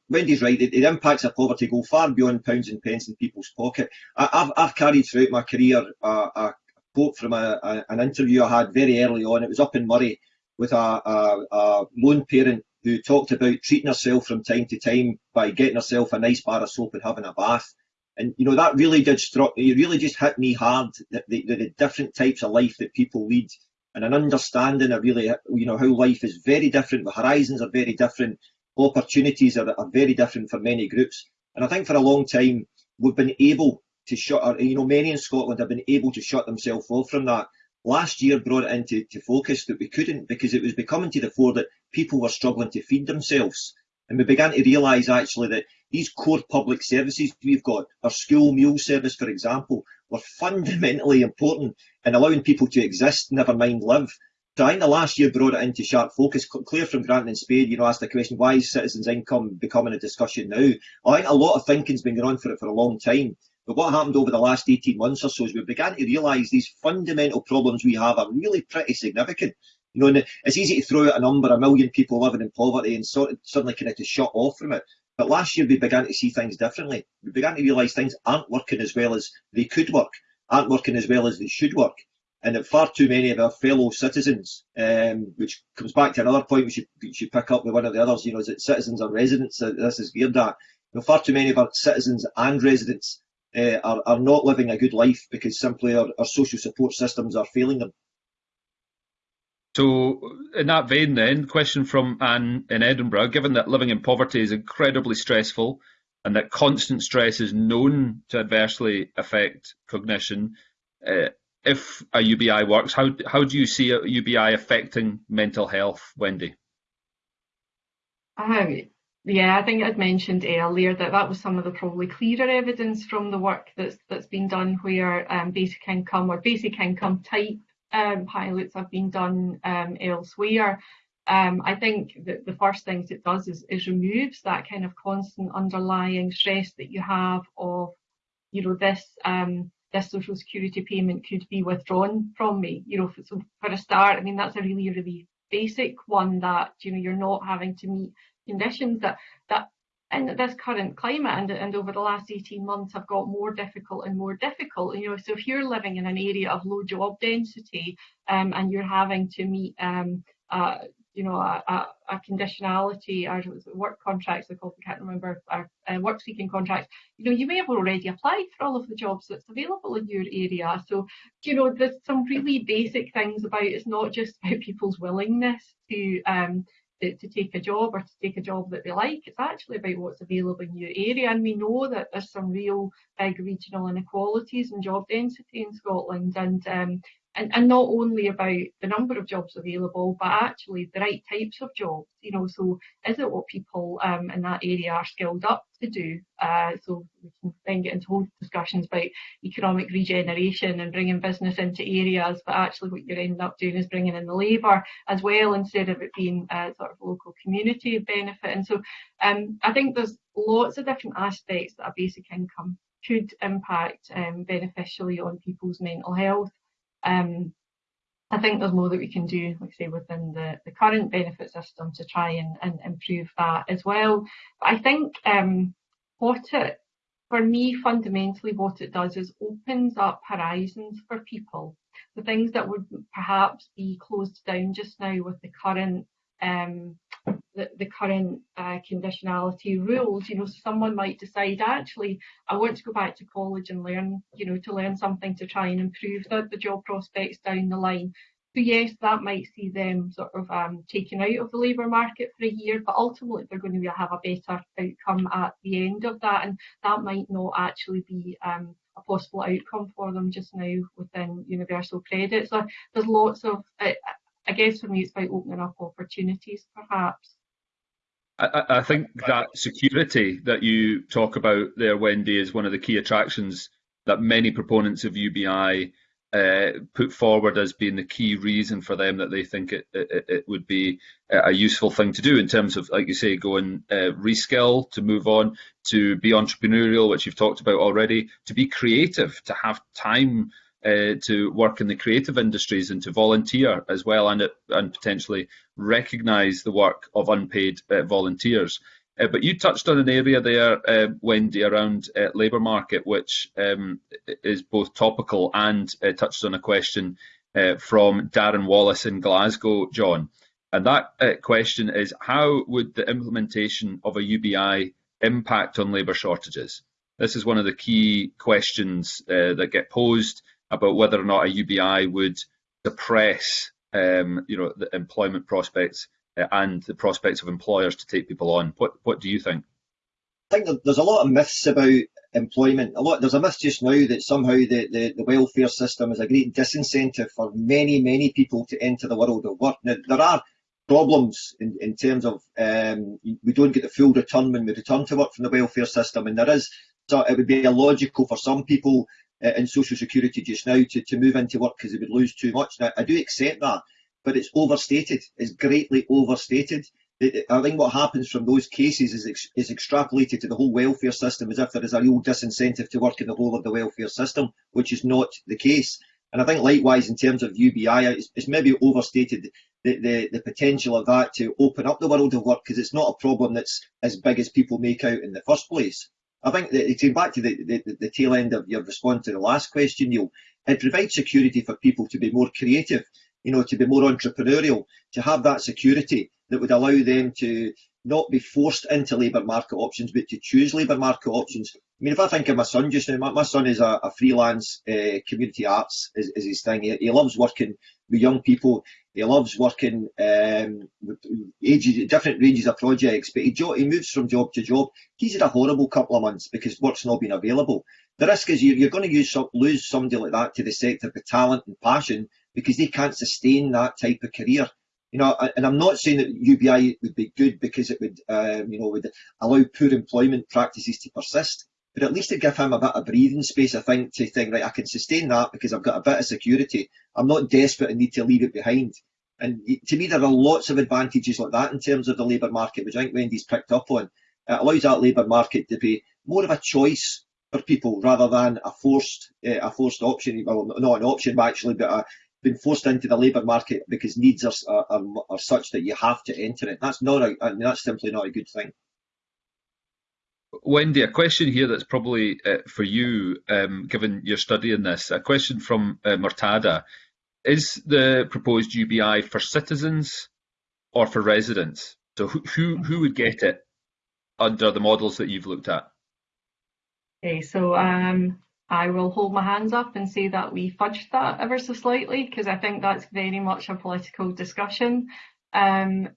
Wendy's right. The, the, impacts of poverty go far beyond pounds and pence in people's pocket. I, have I've carried throughout my career a, a quote from a, a, an interview I had very early on. It was up in Moray with a, a lone parent who talked about treating herself from time to time by getting herself a nice bar of soap and having a bath. And you know that really did struck me. It really just hit me hard. The, the, the different types of life that people lead and an understanding of really, you know, how life is very different, the horizons are very different, opportunities are, are very different for many groups. And I think for a long time, we've been able to shut, you know, many in Scotland have been able to shut themselves off from that. Last year brought it into to focus that we couldn't because it was becoming to the fore that people were struggling to feed themselves. And we began to realise actually that these core public services we've got, our school meal service, for example, were fundamentally important in allowing people to exist, never mind live. Think the last year brought it into sharp focus. Claire from Grantown-on-Spey, you know, asked the question, why is citizens' income becoming a discussion now? I think a lot of thinking's been going on for it for a long time. But what happened over the last 18 months or so is we began to realise these fundamental problems we have are really pretty significant. You know, and it's easy to throw out a number, a million people living in poverty and sort of suddenly kind of to shut off from it. But last year we began to see things differently. We began to realise things aren't working as well as they could work, aren't working as well as they should work. And that far too many of our fellow citizens, um, which comes back to another point we should, we should pick up with one of the others, you know, is it citizens or residents? This is geared at. You know, far too many of our citizens and residents uh, are, are not living a good life because simply our, our social support systems are failing them. So, in that vein, then, question from Anne in Edinburgh given that living in poverty is incredibly stressful and that constant stress is known to adversely affect cognition, uh, if a UBI works, how, how do you see a UBI affecting mental health, Wendy? Um, yeah, I think I'd mentioned earlier that that was some of the probably clearer evidence from the work that's that's been done where um, basic income or basic income type um, pilots have been done um, elsewhere. Um, I think that the first things it does is, is removes that kind of constant underlying stress that you have of, you know, this um, this social security payment could be withdrawn from me. You know, so for a start, I mean that's a really really basic one that you know you're not having to meet conditions that that in this current climate and, and over the last 18 months have got more difficult and more difficult. You know, so if you're living in an area of low job density um, and you're having to meet um, uh, you know, a, a, a conditionality or work contracts, I can't remember, or uh, work seeking contracts, you know, you may have already applied for all of the jobs that's available in your area. So, you know, there's some really basic things about it's not just about people's willingness to um, to, to, take a job or to take a job that they like. It's actually about what's available in your area. And we know that there's some real big regional inequalities in job density in Scotland. And um, and, and not only about the number of jobs available, but actually the right types of jobs. You know, so is it what people um, in that area are skilled up to do? Uh, so we can then get into whole discussions about economic regeneration and bringing business into areas, but actually what you're ending up doing is bringing in the labour as well instead of it being uh, sort of local community benefit. And so um, I think there's lots of different aspects that a basic income could impact um, beneficially on people's mental health. Um, I think there's more that we can do, like say, within the, the current benefit system to try and, and improve that as well. But I think um, what it, for me, fundamentally, what it does is opens up horizons for people. The things that would perhaps be closed down just now with the current um, the, the current uh, conditionality rules. You know, someone might decide, actually, I want to go back to college and learn, you know, to learn something to try and improve the, the job prospects down the line. So yes, that might see them sort of um, taken out of the labour market for a year, but ultimately they're going to have a better outcome at the end of that, and that might not actually be um, a possible outcome for them just now within universal credit. So there's lots of, I guess for me, it's about opening up opportunities, perhaps. I, I, think that security that you talk about there, Wendy, is one of the key attractions that many proponents of UBI uh, put forward as being the key reason for them that they think it, it, it, would be a useful thing to do in terms of, like you say, going uh, reskill, to move on, to be entrepreneurial, which you've talked about already, to be creative, to have time uh, to work in the creative industries and to volunteer as well and, and potentially recognise the work of unpaid uh, volunteers. Uh, but you touched on an area there, uh, Wendy, around uh, labour market, which um, is both topical and uh, touched on a question from Darren Wallace in Glasgow, John. And that question is, how would the implementation of a UBI impact on labour shortages? This is one of the key questions that get posed about whether or not a UBI would suppress um, you know, the employment prospects uh, and the prospects of employers to take people on. What what do you think? I think there's a lot of myths about employment. A lot there's a myth just now that somehow the, the, the welfare system is a great disincentive for many, many people to enter the world of work. Now, there are problems in, in terms of um, we don't get the full return when we return to work from the welfare system, and there is so it would be illogical for some people Uh, in social security just now to, to move into work because they would lose too much. Now, I do accept that, but it's overstated. It's greatly overstated. I think what happens from those cases is, ex is extrapolated to the whole welfare system as if there is a real disincentive to work in the whole of the welfare system, which is not the case. And I think likewise in terms of UBI, it's, it's maybe overstated the, the, the, potential of that to open up the world of work because it's not a problem that's as big as people make out in the first place. I think that going back to the, the, the tail end of your response to the last question, Neil, it provides security for people to be more creative, you know, to be more entrepreneurial, to have that security that would allow them to not be forced into labour market options, but to choose labour market options. I mean, if I think of my son just now, my, my son is a, a freelance uh, community arts is, is his thing. He, he, loves working with young people. He loves working um, with ages, different ranges of projects, but he, he moves from job to job. He's had a horrible couple of months because work's not been available. The risk is you're, you're going to use, lose somebody like that to the sector with talent and passion because they can't sustain that type of career you know, and I'm not saying that UBI would be good because it would, um, you know, would allow poor employment practices to persist, but at least to give him a bit of breathing space, I think, to think, right, I can sustain that because I've got a bit of security. I'm not desperate and need to leave it behind. And to me, there are lots of advantages like that in terms of the labour market, which I think Wendy's picked up on. It allows that labour market to be more of a choice for people rather than a forced uh, a forced option. Well, not an option, actually, but a, been forced into the labour market because needs are, are, are, such that you have to enter it. That's not a, I mean, that's simply not a good thing. Wendy, a question here that's probably uh, for you, um, given your study in this. A question from uh, Murtada. Is the proposed UBI for citizens or for residents? So who, who, who would get it under the models that you've looked at? Okay, so um, I will hold my hands up and say that we fudged that ever so slightly because I think that's very much a political discussion. Um,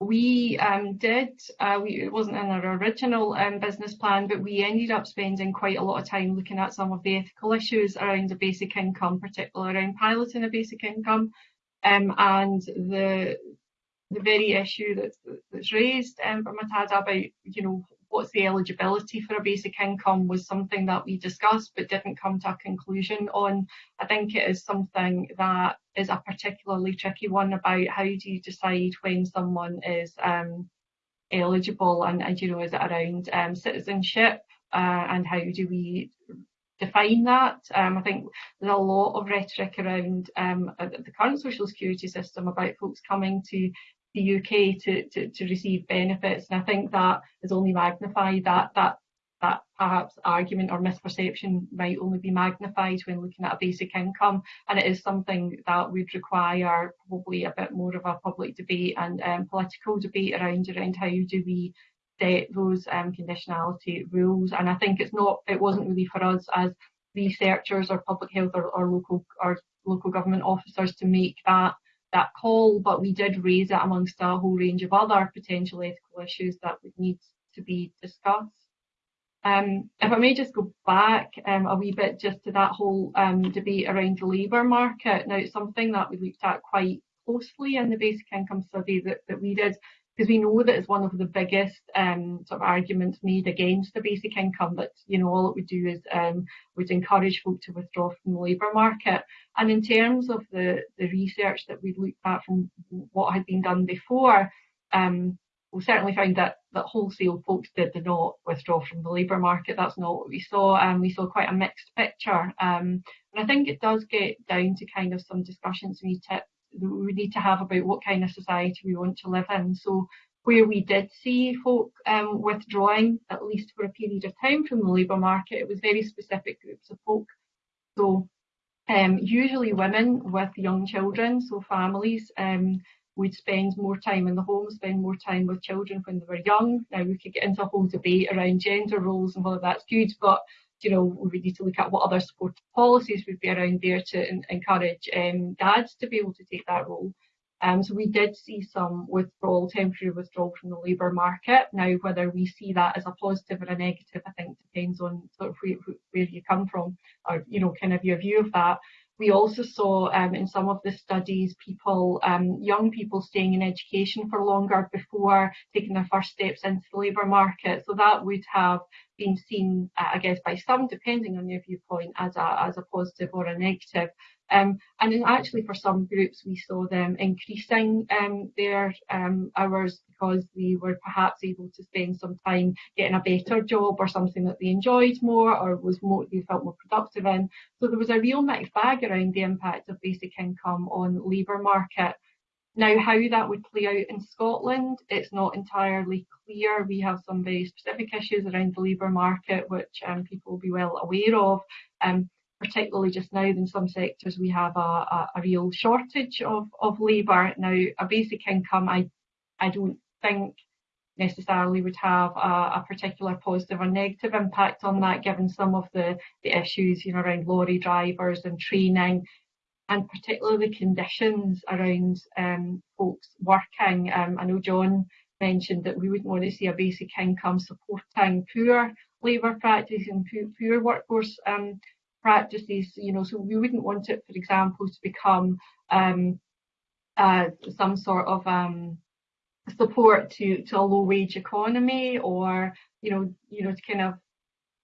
we um, did, uh, it wasn't in our original um, business plan, but we ended up spending quite a lot of time looking at some of the ethical issues around a basic income, particularly around piloting a basic income. Um, and the the very issue that's, that's raised um, from Murtada about, you know, what's the eligibility for a basic income was something that we discussed but didn't come to a conclusion on. I think it is something that is a particularly tricky one about how do you decide when someone is um, eligible and, and, you know, is it around um, citizenship uh, and how do we define that. Um, I think there's a lot of rhetoric around um, the current social security system about folks coming to the UK to, to, to receive benefits. And I think that is only magnified that that that perhaps argument or misperception might only be magnified when looking at a basic income and it is something that would require probably a bit more of a public debate and um, political debate around around how do we set those um, conditionality rules and I think it's not it wasn't really for us as researchers or public health or, or local or local government officers to make that that call, but we did raise it amongst a whole range of other potential ethical issues that would need to be discussed. Um, if I may just go back um, a wee bit just to that whole um, debate around the labour market. Now, it's something that we looked at quite closely in the basic income study that, that we did because we know that it's one of the biggest um, sort of arguments made against the basic income that you know all it would do is um, would encourage folk to withdraw from the labour market. And in terms of the the research that we looked at from what had been done before, um, we certainly found that that wholesale folks did, not withdraw from the labour market. That's not what we saw. Um, we saw quite a mixed picture. Um, and I think it does get down to kind of some discussions we need we need to have about what kind of society we want to live in. So where we did see folk um, withdrawing, at least for a period of time from the labour market, it was very specific groups of folk. So um, usually women with young children, so families um, would spend more time in the home, spend more time with children when they were young. Now we could get into a whole debate around gender roles and whether that's good, but you know, we need to look at what other supportive policies would be around there to encourage um, dads to be able to take that role. Um, so we did see some withdrawal, temporary withdrawal from the labour market. Now, whether we see that as a positive or a negative, I think depends on sort of where, where you come from, or you know, kind of your view of that. We also saw um, in some of the studies people, um, young people staying in education for longer before taking their first steps into the labour market. So that would have been seen, I guess, by some, depending on your viewpoint, as a, as a positive or a negative. Um, and then actually for some groups we saw them increasing um, their um, hours because they were perhaps able to spend some time getting a better job or something that they enjoyed more or was more they felt more productive in. So there was a real mixed bag around the impact of basic income on labour market. Now, how that would play out in Scotland, it's not entirely clear. We have some very specific issues around the labour market, which um, people will be well aware of. Um, particularly just now in some sectors we have a, a, a real shortage of, of labour. Now a basic income I I don't think necessarily would have a, a, particular positive or negative impact on that given some of the, the issues you know around lorry drivers and training and particularly the conditions around um, folks working. Um, I know John mentioned that we wouldn't want to see a basic income supporting poor labour practice and poor, poor workforce um, practices, you know, so we wouldn't want it, for example, to become um, uh, some sort of um, support to, to a low wage economy or, you know, you know, to kind of,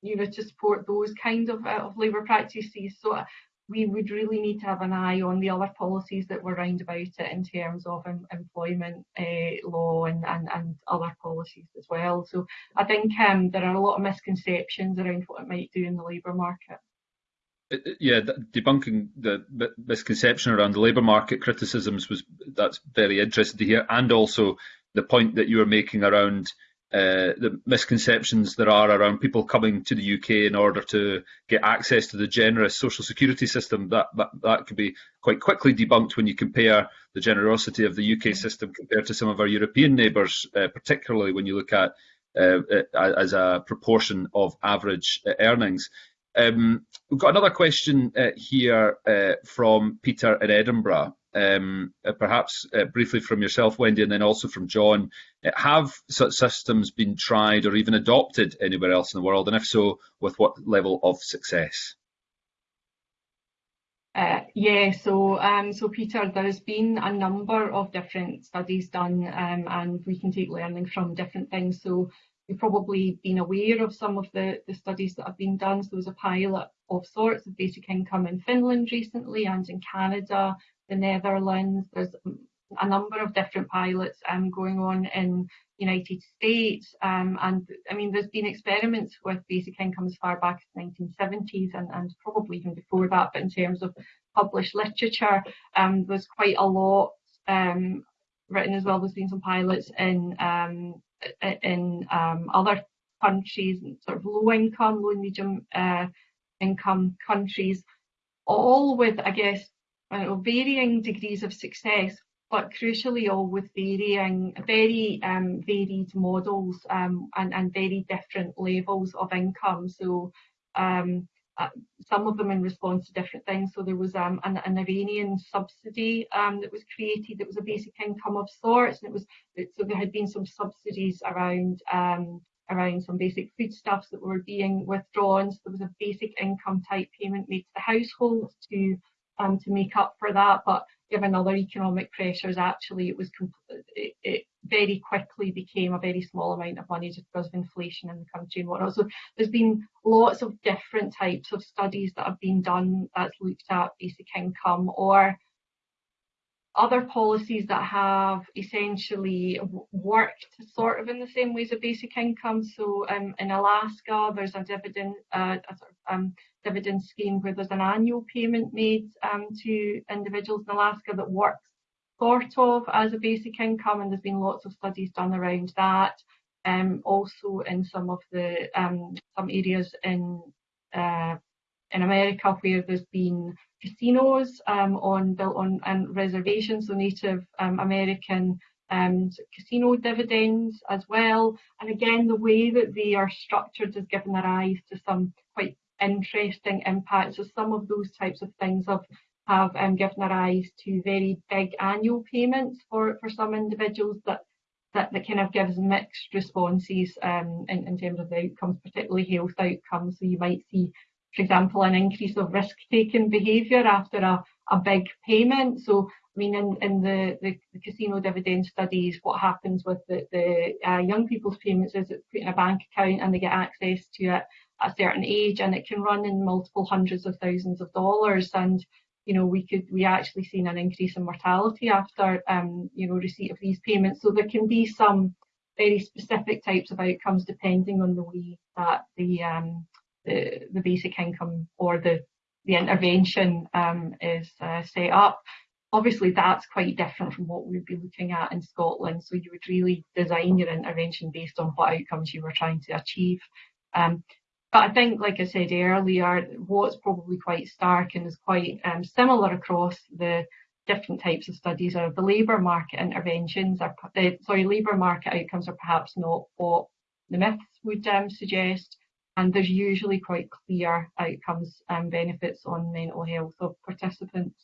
you know, to support those kinds of, uh, of labour practices. So we would really need to have an eye on the other policies that were round about it in terms of em employment uh, law and, and, and other policies as well. So I think um, there are a lot of misconceptions around what it might do in the labour market yeah, debunking the misconception around the labour market criticisms was that's very interesting to hear, and also the point that you were making around uh, the misconceptions there are around people coming to the UK in order to get access to the generous social security system. That that, that could be quite quickly debunked when you compare the generosity of the UK system compared to some of our European neighbours, uh, particularly when you look at uh, as a proportion of average uh, earnings. Um, we've got another question uh, here uh, from Peter in Edinburgh. Um, uh, perhaps uh, briefly from yourself, Wendy, and then also from John. Uh, have such systems been tried or even adopted anywhere else in the world? And if so, with what level of success? Uh, yeah, so um, so Peter, there's been a number of different studies done, um, and we can take learning from different things. So You've probably been aware of some of the, the studies that have been done. So there was a pilot of sorts of basic income in Finland recently and in Canada, the Netherlands. There's a number of different pilots um, going on in United States. Um, and I mean, there's been experiments with basic income as far back as the 1970s and, and probably even before that. But in terms of published literature, um, there's quite a lot um, written as well. There's been some pilots in um, in um, other countries, and sort of low income, low medium uh, income countries, all with, I guess, know, varying degrees of success, but crucially all with varying, very um, varied models um, and, and very different levels of income. So um, uh, some of them in response to different things. So there was um, an, an, Iranian subsidy um, that was created that was a basic income of sorts, and it was so there had been some subsidies around um, around some basic foodstuffs that were being withdrawn. So there was a basic income type payment made to the household to um, to make up for that, but given other economic pressures, actually it was it, it, very quickly became a very small amount of money just because of inflation in the country and whatnot. So there's been lots of different types of studies that have been done that's looked at basic income or other policies that have essentially worked sort of in the same ways as basic income. So um, in Alaska, there's a dividend, uh, a sort of, um, dividend scheme where there's an annual payment made um, to individuals in Alaska that works sort of as a basic income, and there's been lots of studies done around that. Um, also in some of the um, some areas in uh, in America where there's been casinos um, on built on and reservations, so Native um, American um, casino dividends as well. And again, the way that they are structured has given rise to some interesting impacts. So some of those types of things have have um, given rise to very big annual payments for, for some individuals that, that, that kind of gives mixed responses um, in, in terms of the outcomes, particularly health outcomes. So you might see, for example, an increase of risk-taking behaviour after a, a big payment. So I mean, in, in the, the, the, casino dividend studies, what happens with the, the uh, young people's payments is it's put in a bank account and they get access to it a certain age and it can run in multiple hundreds of thousands of dollars. And, you know, we could, we actually seen an increase in mortality after, um, you know, receipt of these payments. So there can be some very specific types of outcomes depending on the way that the, um, the, the basic income or the, the intervention um, is uh, set up obviously that's quite different from what we'd be looking at in Scotland. So you would really design your intervention based on what outcomes you were trying to achieve. Um, but I think, like I said earlier, what's probably quite stark and is quite um, similar across the different types of studies are the labour market interventions are, uh, sorry, labour market outcomes are perhaps not what the myths would um, suggest. And there's usually quite clear outcomes and benefits on mental health of participants.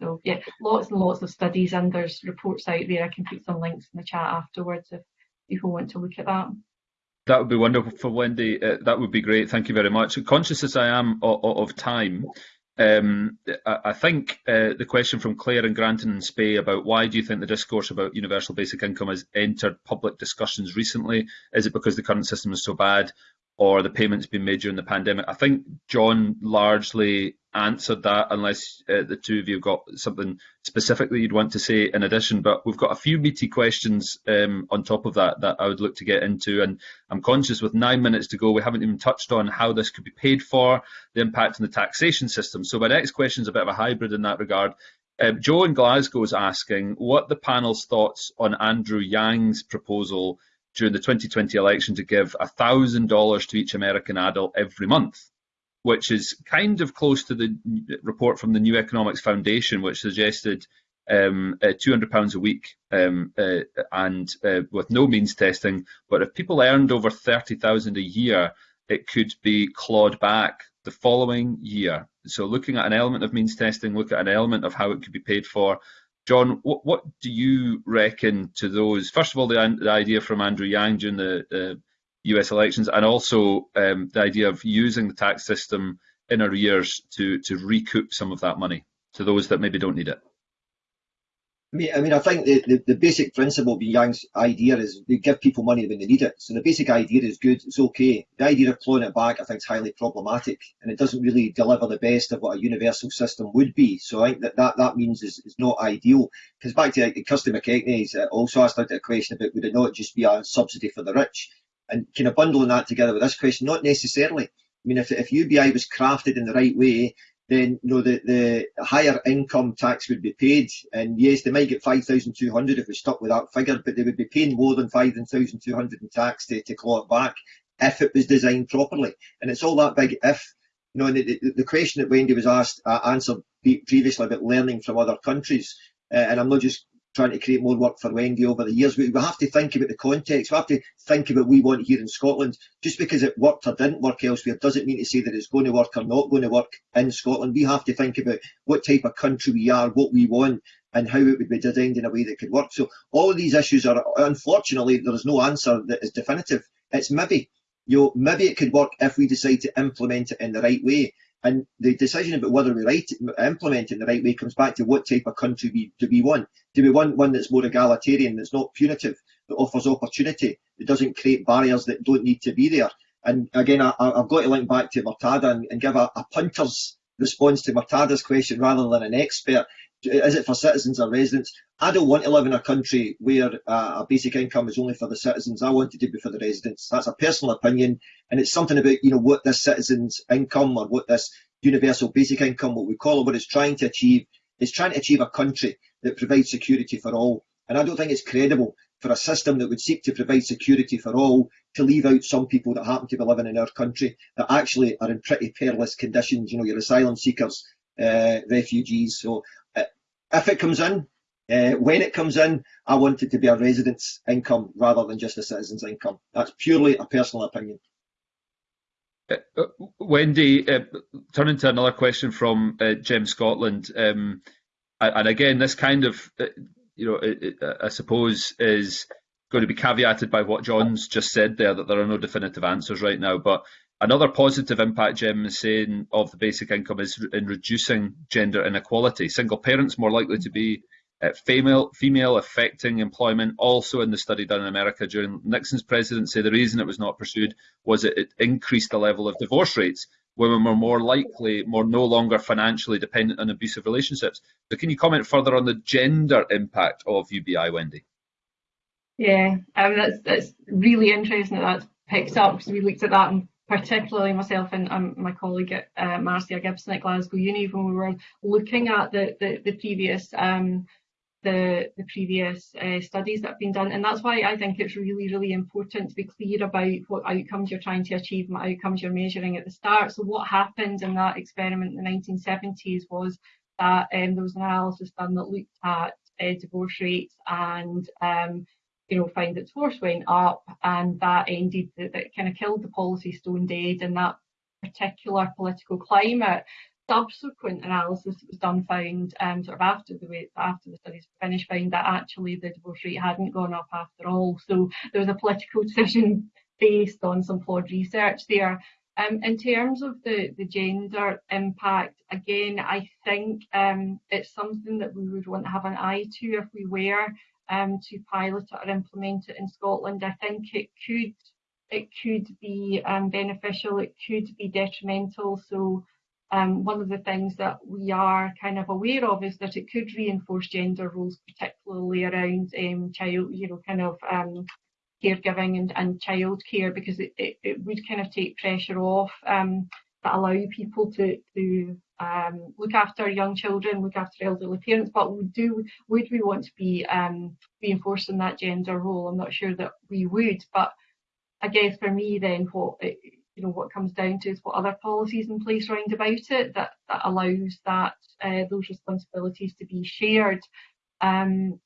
So yeah, lots and lots of studies and there's reports out there. I can put some links in the chat afterwards if people want to look at that. That would be wonderful, for Wendy. Uh, that would be great. Thank you very much. Conscious as I am of, of time, um, I, I, think uh, the question from Claire and Grantown-on-Spey about why do you think the discourse about universal basic income has entered public discussions recently? Is it because the current system is so bad, or the payments being made during the pandemic? I think John largely answered that, unless uh, the two of you have got something specific that you'd want to say in addition. But we've got a few meaty questions um, on top of that that I would look to get into. And I'm conscious with nine minutes to go, we haven't even touched on how this could be paid for, the impact on the taxation system. So my next question is a bit of a hybrid in that regard. Um, Joe in Glasgow is asking what the panel's thoughts on Andrew Yang's proposal during the 2020 election to give $1,000 to each American adult every month which is kind of close to the report from the New Economics Foundation, which suggested um, uh, £200 a week um, uh, and uh, with no means testing. But if people earned over 30000 a year, it could be clawed back the following year. So looking at an element of means testing, look at an element of how it could be paid for. John, what, what do you reckon to those? First of all, the, the idea from Andrew Yang during the US elections, and also um, the idea of using the tax system in arrears to to recoup some of that money to those that maybe don't need it. I mean, I mean, I think the, the, the basic principle behind Yang's idea is they give people money when they need it. So the basic idea is good, it's okay. The idea of clawing it back, I think, is highly problematic, and it doesn't really deliver the best of what a universal system would be. So I think that that, that means is, is not ideal. Because back to like, Kirsty McKechnie's uh, also asked out a question about would it not just be a subsidy for the rich? and kind of bundling that together with this question, not necessarily. I mean, if, if UBI was crafted in the right way, then you know the, the higher income tax would be paid. And yes, they might get 5,200 if we stuck with that figure, but they would be paying more than 5,200 in tax to, to claw it back if it was designed properly. And it's all that big if. You know, the, the, the question that Wendy was asked uh, answered previously about learning from other countries, uh, and I'm not just trying to create more work for Wendy over the years. We, we have to think about the context. We have to think about what we want here in Scotland. Just because it worked or didn't work elsewhere doesn't mean to say that it's going to work or not going to work in Scotland. We have to think about what type of country we are, what we want, and how it would be designed in a way that could work. So all of these issues are, unfortunately, there is no answer that is definitive. It's maybe. You know, maybe it could work if we decide to implement it in the right way. And the decision about whether we right, implement it in the right way comes back to what type of country we, do we want. Do we want one that's more egalitarian, that's not punitive, that offers opportunity, that doesn't create barriers that don't need to be there? And again, I, have got to link back to Murtada and, and give a, a punter's response to Murtada's question rather than an expert. Is it for citizens or residents? I don't want to live in a country where uh, a basic income is only for the citizens. I want it to be for the residents. That's a personal opinion, and it's something about you know what this citizen's income or what this universal basic income, what we call it, what it's trying to achieve. Is trying to achieve a country that provides security for all. And I don't think it's credible for a system that would seek to provide security for all to leave out some people that happen to be living in our country that actually are in pretty perilous conditions. You know, your asylum seekers, uh, refugees. So if it comes in, uh, when it comes in, I want it to be a resident's income rather than just a citizen's income. That's purely a personal opinion. Uh, uh, Wendy, uh, turning to another question from uh, Gem Scotland, um, and again, this kind of, uh, you know, it, it, I suppose is going to be caveated by what John's just said there, that there are no definitive answers right now. But another positive impact Jim is saying of the basic income is in reducing gender inequality. Single parents more likely to be uh, female, female affecting employment. Also, in the study done in America during Nixon's presidency, the reason it was not pursued was it, it increased the level of divorce rates. Women were more likely, more no longer financially dependent on abusive relationships. So, can you comment further on the gender impact of UBI, Wendy? Yeah, um, that's that's really interesting that that's picked up because we looked at that and particularly myself and um, my colleague at, uh, Marcia Gibson at Glasgow Uni when we were looking at the the, the previous um, the, the previous uh, studies that have been done. And that's why I think it's really, really important to be clear about what outcomes you're trying to achieve and what outcomes you're measuring at the start. So what happened in that experiment in the 1970s was that um, there was an analysis done that looked at uh, divorce rates and um, you know, find its divorce went up and that ended, that, that kind of killed the policy stone dead in that particular political climate subsequent analysis that was done found um, sort of after the after the studies finished found that actually the divorce rate hadn't gone up after all. So there was a political decision based on some flawed research there. Um, in terms of the, the gender impact, again, I think um, it's something that we would want to have an eye to if we were um, to pilot it or implement it in Scotland. I think it could it could be um, beneficial, it could be detrimental. So um, one of the things that we are kind of aware of is that it could reinforce gender roles, particularly around um, child, you know, kind of um, caregiving and, and childcare, because it, it, it, would kind of take pressure off um, that allow people to, to um, look after young children, look after elderly parents. But would do would we want to be um, reinforcing that gender role? I'm not sure that we would, but I guess for me then what it, you know what comes down to is what other policies in place around about it that, that allows that uh, those responsibilities to be shared. Um,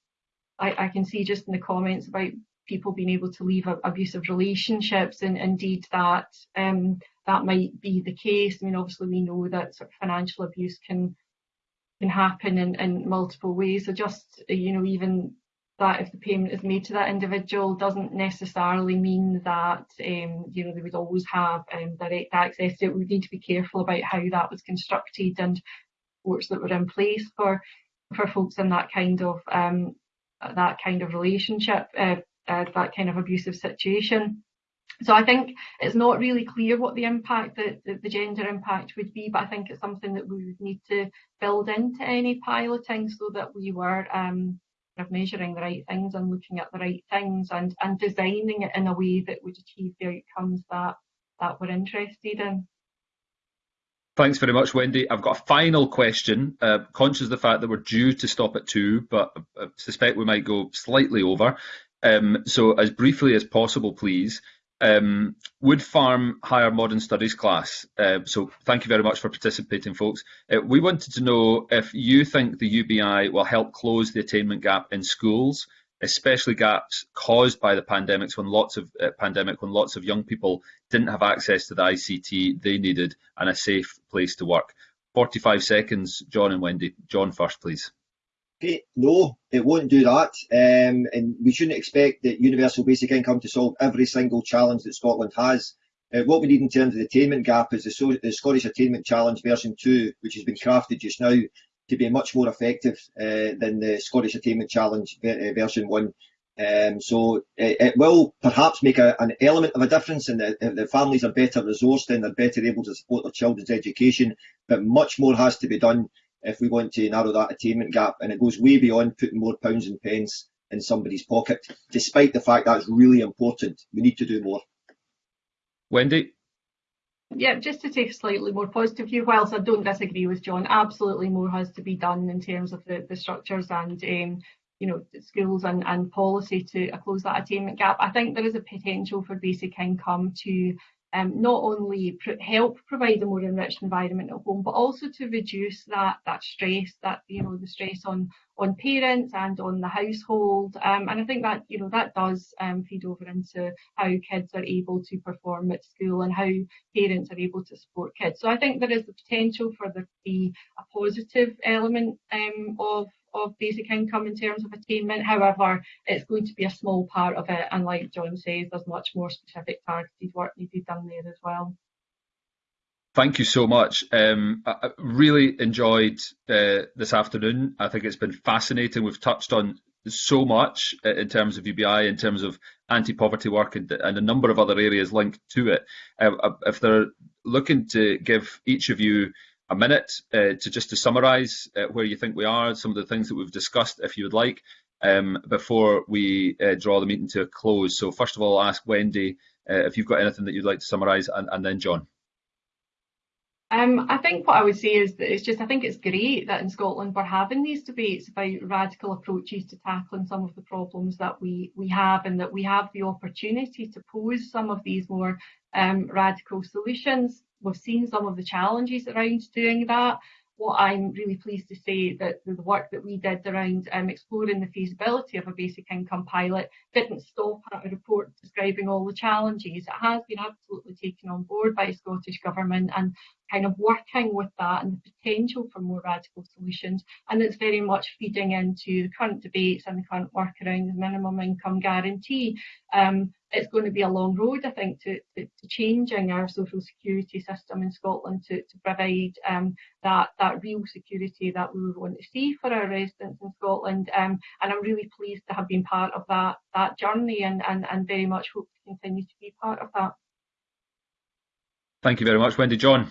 I, I, can see just in the comments about people being able to leave abusive relationships and indeed that um, that might be the case. I mean obviously we know that sort of financial abuse can can happen in, in multiple ways. So just you know even that if the payment is made to that individual doesn't necessarily mean that um, you know they would always have um, direct access to it. We need to be careful about how that was constructed and supports that were in place for for folks in that kind of um, that kind of relationship, uh, uh, that kind of abusive situation. So I think it's not really clear what the impact, the, the, gender impact would be, but I think it's something that we would need to build into any piloting so that we were um, of measuring the right things and looking at the right things and, and designing it in a way that would achieve the outcomes that, that we're interested in. Thanks very much, Wendy. I've got a final question. Uh, conscious of the fact that we're due to stop at two, but I suspect we might go slightly over. Um, so, as briefly as possible, please um, Woodfarm Higher Modern Studies class. Uh, so thank you very much for participating, folks. Uh, we wanted to know if you think the UBI will help close the attainment gap in schools, especially gaps caused by the pandemics when lots of uh, pandemic when lots of young people didn't have access to the ICT they needed and a safe place to work. 45 seconds, John and Wendy. John first, please. No, it won't do that. Um, and we shouldn't expect that universal basic income to solve every single challenge that Scotland has. Uh, what we need in terms of the attainment gap is the, so the, Scottish Attainment Challenge version 2, which has been crafted just now to be much more effective uh, than the Scottish Attainment Challenge uh, version 1. Um, so it, it, will perhaps make a, an element of a difference in that the families are better resourced and they're better able to support their children's education, but much more has to be done if we want to narrow that attainment gap. And it goes way beyond putting more pounds and pence in somebody's pocket, despite the fact that's really important. We need to do more. Wendy? Yeah, just to take a slightly more positive view, whilst I don't disagree with John, absolutely more has to be done in terms of the, the structures and um, you know, schools and, and policy to close that attainment gap. I think there is a potential for basic income to um, not only help provide a more enriched environment at home, but also to reduce that that stress, that you know the stress on on parents and on the household. Um, and I think that you know that does um, feed over into how kids are able to perform at school and how parents are able to support kids. So I think there is the potential for there to be a positive element um, of of basic income in terms of attainment. However, it's going to be a small part of it. And like John says, there's much more specific targeted work needed done there as well. Thank you so much. Um, I really enjoyed uh, this afternoon. I think it's been fascinating. We've touched on so much uh, in terms of UBI, in terms of anti-poverty work, and, and, a number of other areas linked to it. Uh, uh if they're looking to give each of you a minute uh, to just to summarise uh, where you think we are, some of the things that we've discussed, if you would like, um, before we uh, draw the meeting to a close. So first of all, ask Wendy uh, if you've got anything that you'd like to summarise, and, and, then John. Um, I think what I would say is that it's just I think it's great that in Scotland we're having these debates about radical approaches to tackling some of the problems that we we have, and that we have the opportunity to pose some of these more um, radical solutions we've seen some of the challenges around doing that. What I'm really pleased to say that the work that we did around um, exploring the feasibility of a basic income pilot didn't stop at a report describing all the challenges. It has been absolutely taken on board by the Scottish Government and kind of working with that and the potential for more radical solutions. And it's very much feeding into the current debates and the current work around the minimum income guarantee. Um, it's going to be a long road, I think, to, to, to changing our social security system in Scotland to, to provide um, that, that real security that we would want to see for our residents in Scotland. Um, and I'm really pleased to have been part of that, that journey and, and, and very much hope to continue to be part of that. Thank you very much, Wendy. John.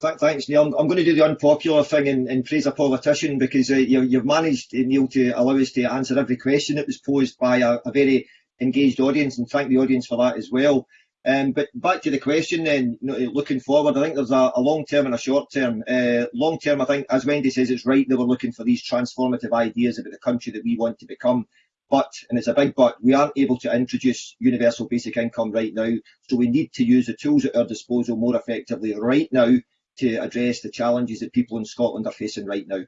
Thanks, Neil. I'm, going to do the unpopular thing and, and praise a politician because uh, you, have managed, Neil, to allow us to answer every question that was posed by a, a very engaged audience and thank the audience for that as well. Um, but back to the question then, you know, looking forward, I think there's a, a long term and a short term. Uh, long term, I think, as Wendy says, it's right that we're looking for these transformative ideas about the country that we want to become. But, and it's a big but, we aren't able to introduce universal basic income right now. So we need to use the tools at our disposal more effectively right now to address the challenges that people in Scotland are facing right now.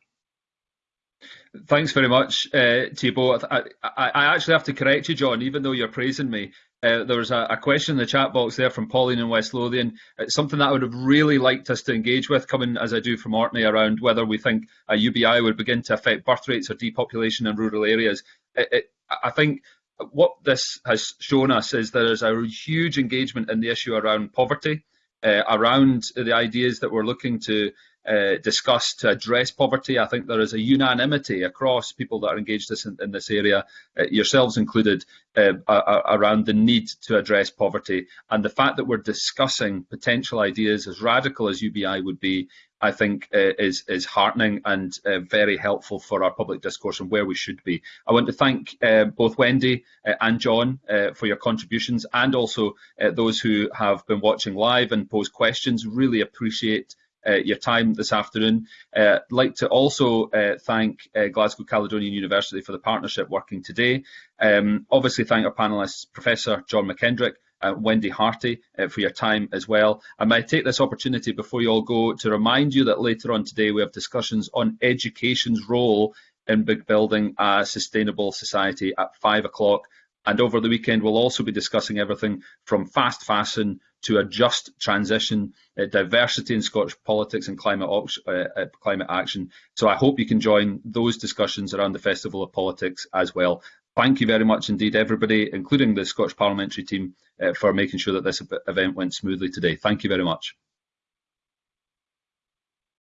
Thanks very much uh, to you both. I, I, I, actually have to correct you, John, even though you're praising me. Uh, there was a, a, question in the chat box there from Pauline in West Lothian. It's something that I would have really liked us to engage with, coming as I do from Orkney, around whether we think a UBI would begin to affect birth rates or depopulation in rural areas. It, it, I think what this has shown us is there is a huge engagement in the issue around poverty, uh, around the ideas that we're looking to uh, discussed to address poverty. I think there is a unanimity across people that are engaged in, in this area, uh, yourselves included, uh, around the need to address poverty. And the fact that we're discussing potential ideas as radical as UBI would be, I think uh, is is heartening and uh, very helpful for our public discourse and where we should be. I want to thank uh, both Wendy uh, and John uh, for your contributions and also those who have been watching live and posed questions. Really appreciate your time this afternoon. Uh, I'd like to also uh, thank uh, Glasgow Caledonian University for the partnership working today. Um, obviously thank our panellists, Professor John McKendrick, uh, Wendy Hearty uh, for your time as well. I might take this opportunity before you all go to remind you that later on today we have discussions on education's role in building a sustainable society at five o'clock. And over the weekend, we'll also be discussing everything from fast fashion to a just transition, uh, diversity in Scottish politics and climate, uh, uh, climate action. So I hope you can join those discussions around the Festival of Politics as well. Thank you very much indeed, everybody, including the Scottish Parliamentary team, uh, for making sure that this event went smoothly today. Thank you very much.